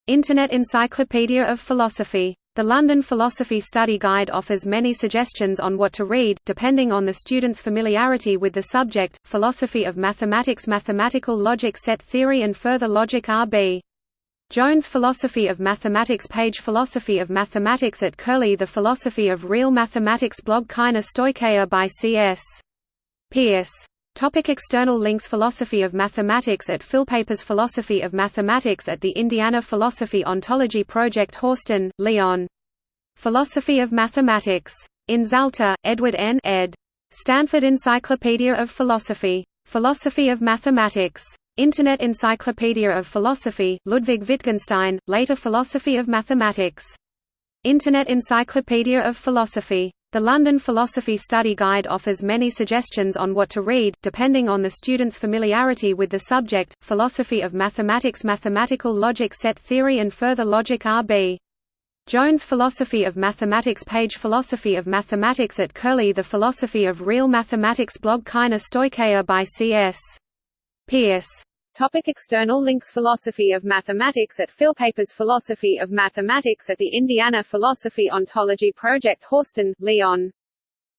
[SPEAKER 1] Internet Encyclopedia of Philosophy. The London Philosophy Study Guide offers many suggestions on what to read, depending on the student's familiarity with the subject, Philosophy of Mathematics Mathematical Logic Set Theory and Further Logic R.B. Jones Philosophy of Mathematics page Philosophy of Mathematics at Curlie The Philosophy of Real Mathematics blog Kaina Stoicheia by C.S. Peirce Topic external links Philosophy of Mathematics at Philpapers Philosophy of Mathematics at the Indiana Philosophy Ontology Project Horsten, Leon. Philosophy of Mathematics. In Zalta, Edward N. ed. Stanford Encyclopedia of Philosophy. Philosophy of Mathematics. Internet Encyclopedia of Philosophy, Ludwig Wittgenstein, later Philosophy of Mathematics. Internet Encyclopedia of Philosophy. The London Philosophy Study Guide offers many suggestions on what to read, depending on the student's familiarity with the subject, Philosophy of Mathematics Mathematical Logic Set Theory and Further Logic R.B. Jones Philosophy of Mathematics page Philosophy of Mathematics at Curlie The Philosophy of Real Mathematics blog Kaina Stoicheia by C.S. Peirce
[SPEAKER 2] Topic external links Philosophy of Mathematics at Philpapers Philosophy of Mathematics at the Indiana Philosophy Ontology Project Horsten, Leon.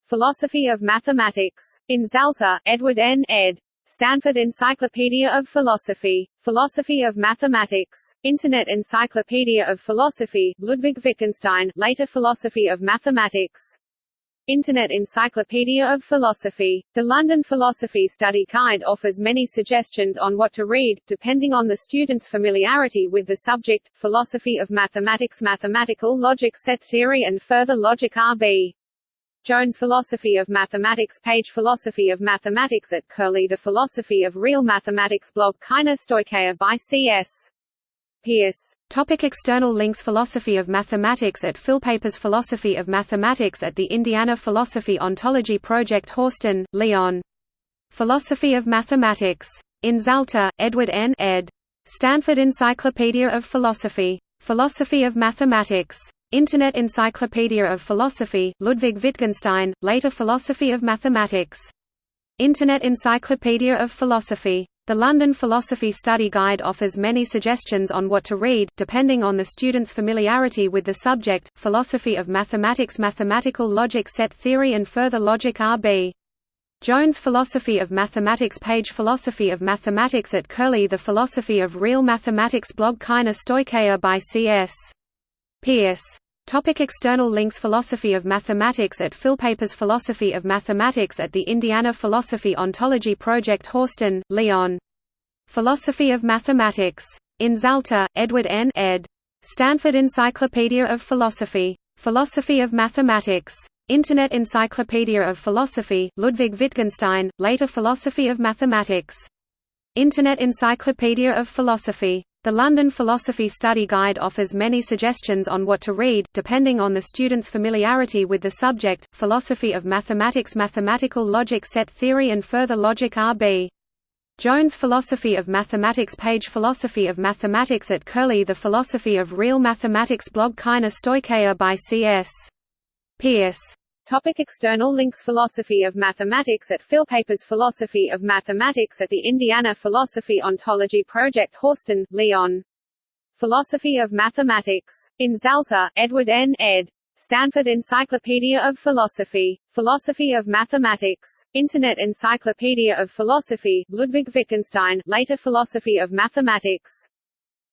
[SPEAKER 2] Philosophy of Mathematics. In Zalta, Edward N. ed. Stanford Encyclopedia of Philosophy. Philosophy of Mathematics. Internet Encyclopedia of Philosophy, Ludwig Wittgenstein, later Philosophy of Mathematics. Internet Encyclopedia of Philosophy. The London Philosophy Study Guide offers many suggestions on what to read, depending on the student's familiarity with the subject, Philosophy of Mathematics Mathematical Logic Set Theory and Further Logic R.B. Jones Philosophy of Mathematics page Philosophy of Mathematics at Curlie The Philosophy of Real Mathematics blog Kaina Stoicheia by C.S. Peirce.
[SPEAKER 1] Topic external links Philosophy of Mathematics at Philpapers Philosophy of Mathematics at the Indiana Philosophy Ontology Project Horsten, Leon. Philosophy of Mathematics. In Zalta, Edward N. ed. Stanford Encyclopedia of Philosophy. Philosophy of Mathematics. Internet Encyclopedia of Philosophy, Ludwig Wittgenstein, later Philosophy of Mathematics. Internet Encyclopedia of Philosophy. The London Philosophy Study Guide offers many suggestions on what to read, depending on the student's familiarity with the subject, Philosophy of Mathematics Mathematical Logic Set Theory and Further Logic R.B. Jones Philosophy of Mathematics page Philosophy of Mathematics at Curlie The Philosophy of Real Mathematics blog Kaina Stoicheia by C.S. Peirce Topic external links Philosophy of Mathematics at Philpapers Philosophy of Mathematics at the Indiana Philosophy Ontology Project Horsten, Leon. Philosophy of Mathematics. In Zalta, Edward N. ed. Stanford Encyclopedia of Philosophy. Philosophy of Mathematics. Internet Encyclopedia of Philosophy, Ludwig Wittgenstein, later Philosophy of Mathematics. Internet Encyclopedia of Philosophy. The London Philosophy Study Guide offers many suggestions on what to read, depending on the student's familiarity with the subject, Philosophy of Mathematics Mathematical Logic Set Theory and Further Logic R.B. Jones Philosophy of Mathematics page Philosophy of Mathematics at Curlie The Philosophy of Real Mathematics blog Kaina Stoicheia by C.S. Peirce
[SPEAKER 2] Topic external links Philosophy of Mathematics at Philpapers Philosophy of Mathematics at the Indiana Philosophy Ontology Project Horsten, Leon. Philosophy of Mathematics. In Zalta, Edward N. ed. Stanford Encyclopedia of Philosophy. Philosophy of Mathematics. Internet Encyclopedia of Philosophy, Ludwig Wittgenstein, later Philosophy of Mathematics.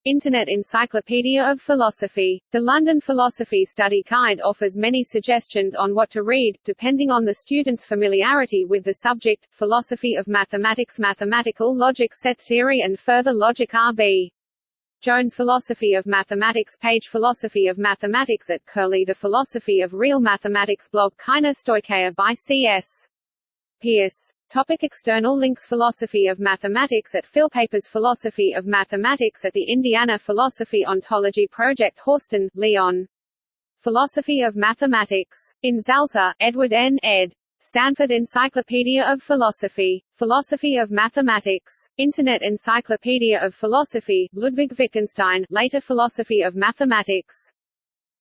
[SPEAKER 2] Internet Encyclopedia of Philosophy. The London Philosophy Study Guide offers many suggestions on what to read, depending on the student's familiarity with the subject, Philosophy of Mathematics. Mathematical Logic Set Theory and Further Logic R.B. Jones Philosophy of Mathematics. Page Philosophy of Mathematics at Curlie. The Philosophy of Real Mathematics. Blog. Kaina Stoicheia by C.S. Peirce Topic external links Philosophy of Mathematics at Philpapers Philosophy of Mathematics at the Indiana Philosophy Ontology Project Horsten, Leon. Philosophy of Mathematics. In Zalta, Edward N. ed. Stanford Encyclopedia of Philosophy. Philosophy of Mathematics. Internet Encyclopedia of Philosophy, Ludwig Wittgenstein, later Philosophy of Mathematics.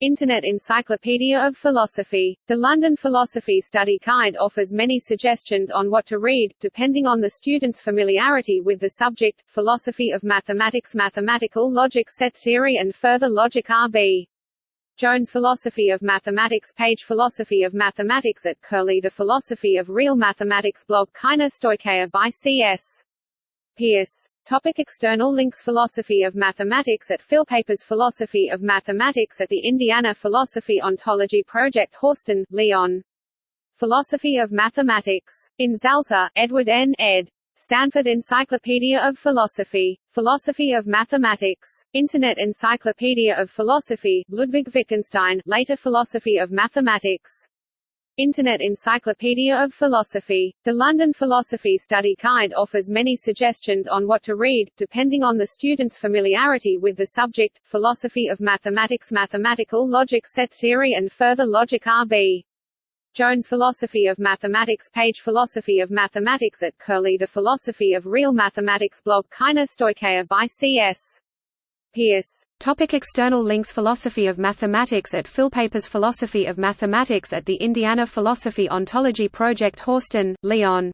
[SPEAKER 2] Internet Encyclopedia of Philosophy. The London Philosophy Study Guide offers many suggestions on what to read, depending on the student's familiarity with the subject, philosophy of mathematics mathematical logic set theory and further logic RB. Jones Philosophy of Mathematics page Philosophy of Mathematics at Curlie The Philosophy of Real Mathematics blog Kaina Stoicheia by C.S. Peirce. Topic external links Philosophy of Mathematics at Philpapers Philosophy of Mathematics at the Indiana Philosophy Ontology Project Horsten, Leon. Philosophy of Mathematics. In Zalta, Edward N. ed. Stanford Encyclopedia of Philosophy. Philosophy of Mathematics. Internet Encyclopedia of Philosophy, Ludwig Wittgenstein, later Philosophy of Mathematics. Internet Encyclopedia of Philosophy. The London Philosophy Study Guide offers many suggestions on what to read, depending on the student's familiarity with the subject, philosophy of mathematics mathematical logic set theory and further logic RB. Jones Philosophy of Mathematics page Philosophy of Mathematics at Curlie The Philosophy of Real Mathematics blog Kaina Stoicheia by C.S. Peirce.
[SPEAKER 1] Topic external links Philosophy of Mathematics at Philpapers Philosophy of Mathematics at the Indiana Philosophy Ontology Project Horsten, Leon.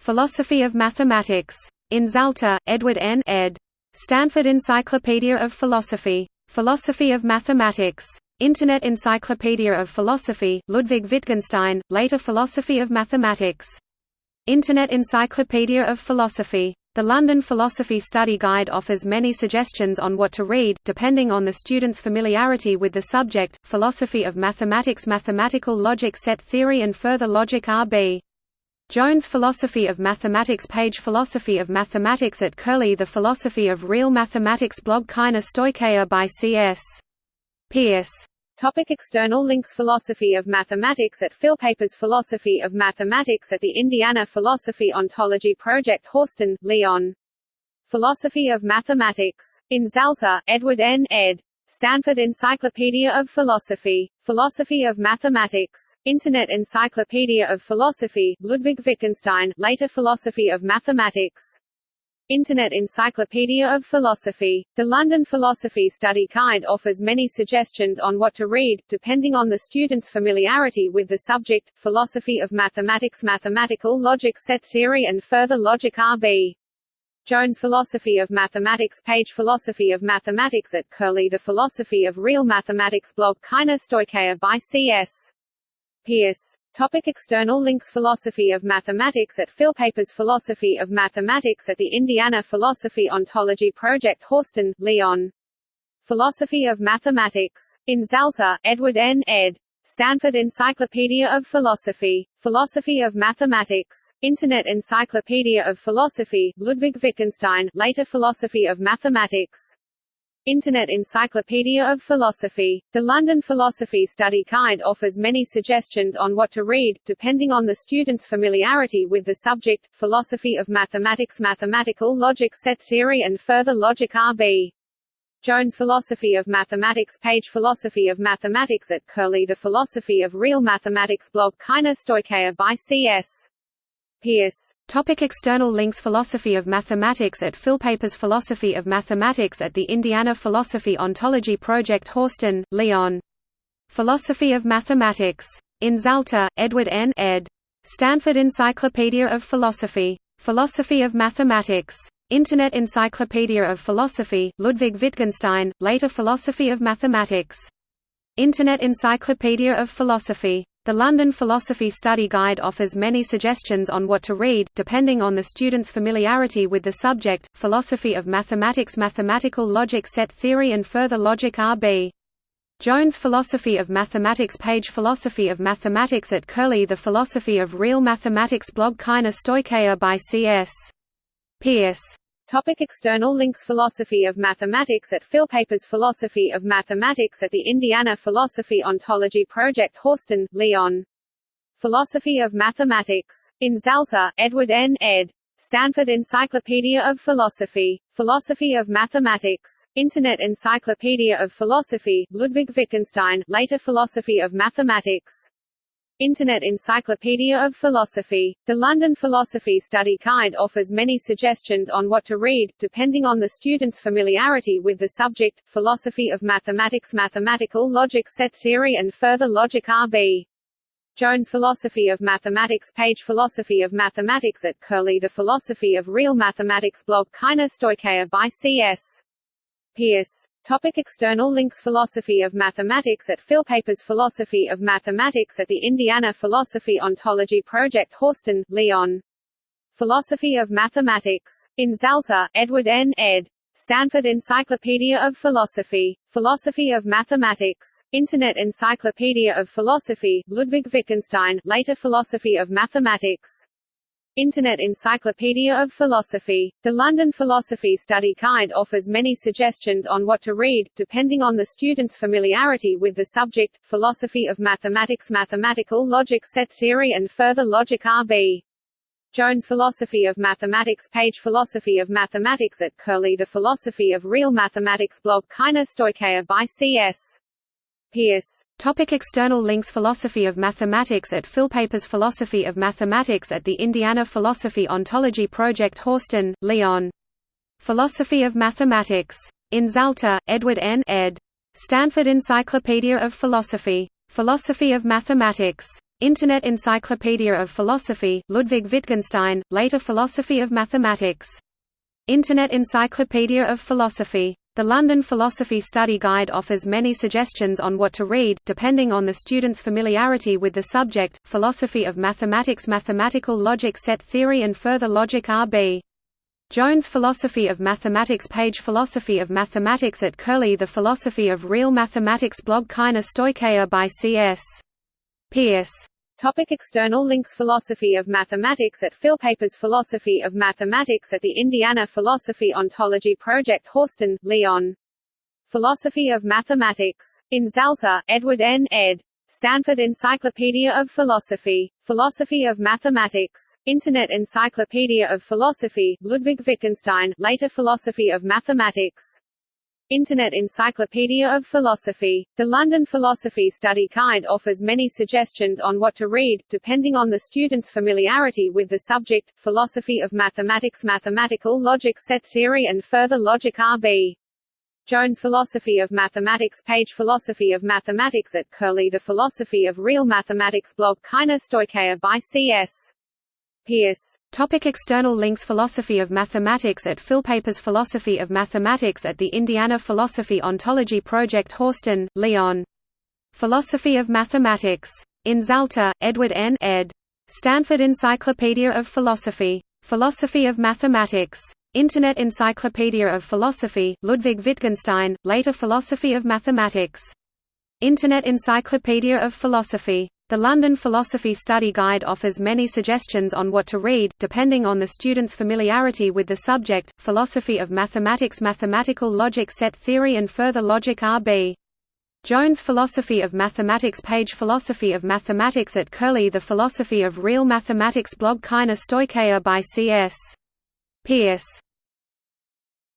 [SPEAKER 1] Philosophy of Mathematics. In Zalta, Edward N. ed. Stanford Encyclopedia of Philosophy. Philosophy of Mathematics. Internet Encyclopedia of Philosophy, Ludwig Wittgenstein, later Philosophy of Mathematics. Internet Encyclopedia of Philosophy. The London Philosophy Study Guide offers many suggestions on what to read, depending on the student's familiarity with the subject, philosophy of mathematics mathematical logic set theory and further logic RB. Jones Philosophy of Mathematics page Philosophy of Mathematics at Curlie The Philosophy of Real Mathematics blog Kaina Stoicheia by C.S. Peirce.
[SPEAKER 2] Topic external links Philosophy of Mathematics at Philpapers Philosophy of Mathematics at the Indiana Philosophy Ontology Project Horsten, Leon. Philosophy of Mathematics. In Zalta, Edward N. ed. Stanford Encyclopedia of Philosophy. Philosophy of Mathematics. Internet Encyclopedia of Philosophy, Ludwig Wittgenstein, later Philosophy of Mathematics. Internet Encyclopedia of Philosophy. The London Philosophy Study Guide offers many suggestions on what to read, depending on the student's familiarity with the subject, philosophy of mathematics mathematical logic set theory and further logic RB. Jones Philosophy of Mathematics page Philosophy of Mathematics at Curlie The Philosophy of Real Mathematics blog Kaina Stoicheia by C.S. Peirce. Topic external links Philosophy of Mathematics at Philpapers Philosophy of Mathematics at the Indiana Philosophy Ontology Project Horsten, Leon. Philosophy of Mathematics. In Zalta, Edward N. ed. Stanford Encyclopedia of Philosophy. Philosophy of Mathematics. Internet Encyclopedia of Philosophy, Ludwig Wittgenstein, later Philosophy of Mathematics. Internet Encyclopedia of Philosophy. The London Philosophy Study Guide offers many suggestions on what to read, depending on the student's familiarity with the subject, philosophy of mathematics mathematical logic set theory and further logic RB. Jones Philosophy of Mathematics page Philosophy of Mathematics at Curlie The Philosophy of Real Mathematics blog Kaina Stoicheia by C.S. Peirce.
[SPEAKER 1] Topic external links Philosophy of Mathematics at Philpapers Philosophy of Mathematics at the Indiana Philosophy Ontology Project Horsten, Leon. Philosophy of Mathematics. In Zalta, Edward N. ed. Stanford Encyclopedia of Philosophy. Philosophy of Mathematics. Internet Encyclopedia of Philosophy, Ludwig Wittgenstein, later Philosophy of Mathematics. Internet Encyclopedia of Philosophy. The London Philosophy Study Guide offers many suggestions on what to read, depending on the student's familiarity with the subject, philosophy of mathematics mathematical logic set theory and further logic RB. Jones Philosophy of Mathematics page Philosophy of Mathematics at Curlie The Philosophy of Real Mathematics blog Kaina Stoicheia by C.S. Peirce.
[SPEAKER 2] Topic external links Philosophy of Mathematics at Philpapers Philosophy of Mathematics at the Indiana Philosophy Ontology Project Horsten, Leon. Philosophy of Mathematics. In Zalta, Edward N. ed. Stanford Encyclopedia of Philosophy. Philosophy of Mathematics. Internet Encyclopedia of Philosophy, Ludwig Wittgenstein, later Philosophy of Mathematics. Internet Encyclopedia of Philosophy. The London Philosophy Study Guide offers many suggestions on what to read, depending on the student's familiarity with the subject, philosophy of mathematics mathematical logic set theory and further logic RB. Jones Philosophy of Mathematics page Philosophy of Mathematics at Curlie The Philosophy of Real Mathematics blog Kaina Stoicheia by C.S. Peirce. Topic external links Philosophy of Mathematics at Philpapers Philosophy of Mathematics at the Indiana Philosophy Ontology Project Horsten, Leon. Philosophy of Mathematics. In Zalta, Edward N. ed. Stanford Encyclopedia of Philosophy. Philosophy of Mathematics. Internet Encyclopedia of Philosophy, Ludwig Wittgenstein, later Philosophy of Mathematics. Internet Encyclopedia of Philosophy. The London Philosophy Study Guide offers many suggestions on what to read, depending on the student's familiarity with the subject, philosophy of mathematics mathematical logic set theory and further logic RB. Jones Philosophy of Mathematics page Philosophy of Mathematics at Curlie The Philosophy of Real Mathematics blog Kaina Stoicheia by C.S. Peirce.
[SPEAKER 1] Topic external links Philosophy of Mathematics at Philpapers Philosophy of Mathematics at the Indiana Philosophy Ontology Project Horsten, Leon. Philosophy of Mathematics. In Zalta, Edward N. ed. Stanford Encyclopedia of Philosophy. Philosophy of Mathematics. Internet Encyclopedia of Philosophy, Ludwig Wittgenstein, later Philosophy of Mathematics. Internet Encyclopedia of Philosophy. The London Philosophy Study Guide offers many suggestions on what to read, depending on the student's familiarity with the subject, philosophy of mathematics mathematical logic set theory and further logic RB. Jones Philosophy of Mathematics page Philosophy of Mathematics at Curlie The Philosophy of Real Mathematics blog Kaina Stoicheia by C.S. Peirce.
[SPEAKER 2] Topic external links Philosophy of Mathematics at Philpapers Philosophy of Mathematics at the Indiana Philosophy Ontology Project Horsten, Leon. Philosophy of Mathematics. In Zalta, Edward N. ed. Stanford Encyclopedia of Philosophy. Philosophy of Mathematics. Internet Encyclopedia of Philosophy, Ludwig Wittgenstein, later Philosophy of Mathematics. Internet Encyclopedia of Philosophy. The London Philosophy Study Guide offers many suggestions on what to read, depending on the student's familiarity with the subject, philosophy of mathematics mathematical logic set theory and further logic RB. Jones Philosophy of Mathematics page Philosophy of Mathematics at Curlie The Philosophy of Real Mathematics blog Kaina Stoicheia by C.S. Peirce.
[SPEAKER 1] Topic external links Philosophy of Mathematics at Philpapers Philosophy of Mathematics at the Indiana Philosophy Ontology Project Horsten, Leon. Philosophy of Mathematics. In Zalta, Edward N. ed. Stanford Encyclopedia of Philosophy. Philosophy of Mathematics. Internet Encyclopedia of Philosophy, Ludwig Wittgenstein, later Philosophy of Mathematics. Internet Encyclopedia of Philosophy. The London Philosophy Study Guide offers many suggestions on what to read, depending on the student's familiarity with the subject, philosophy of mathematics mathematical logic set theory and further logic RB. Jones Philosophy of Mathematics page Philosophy of Mathematics at Curlie The Philosophy of Real Mathematics blog Kaina Stoicheia by C.S. Peirce.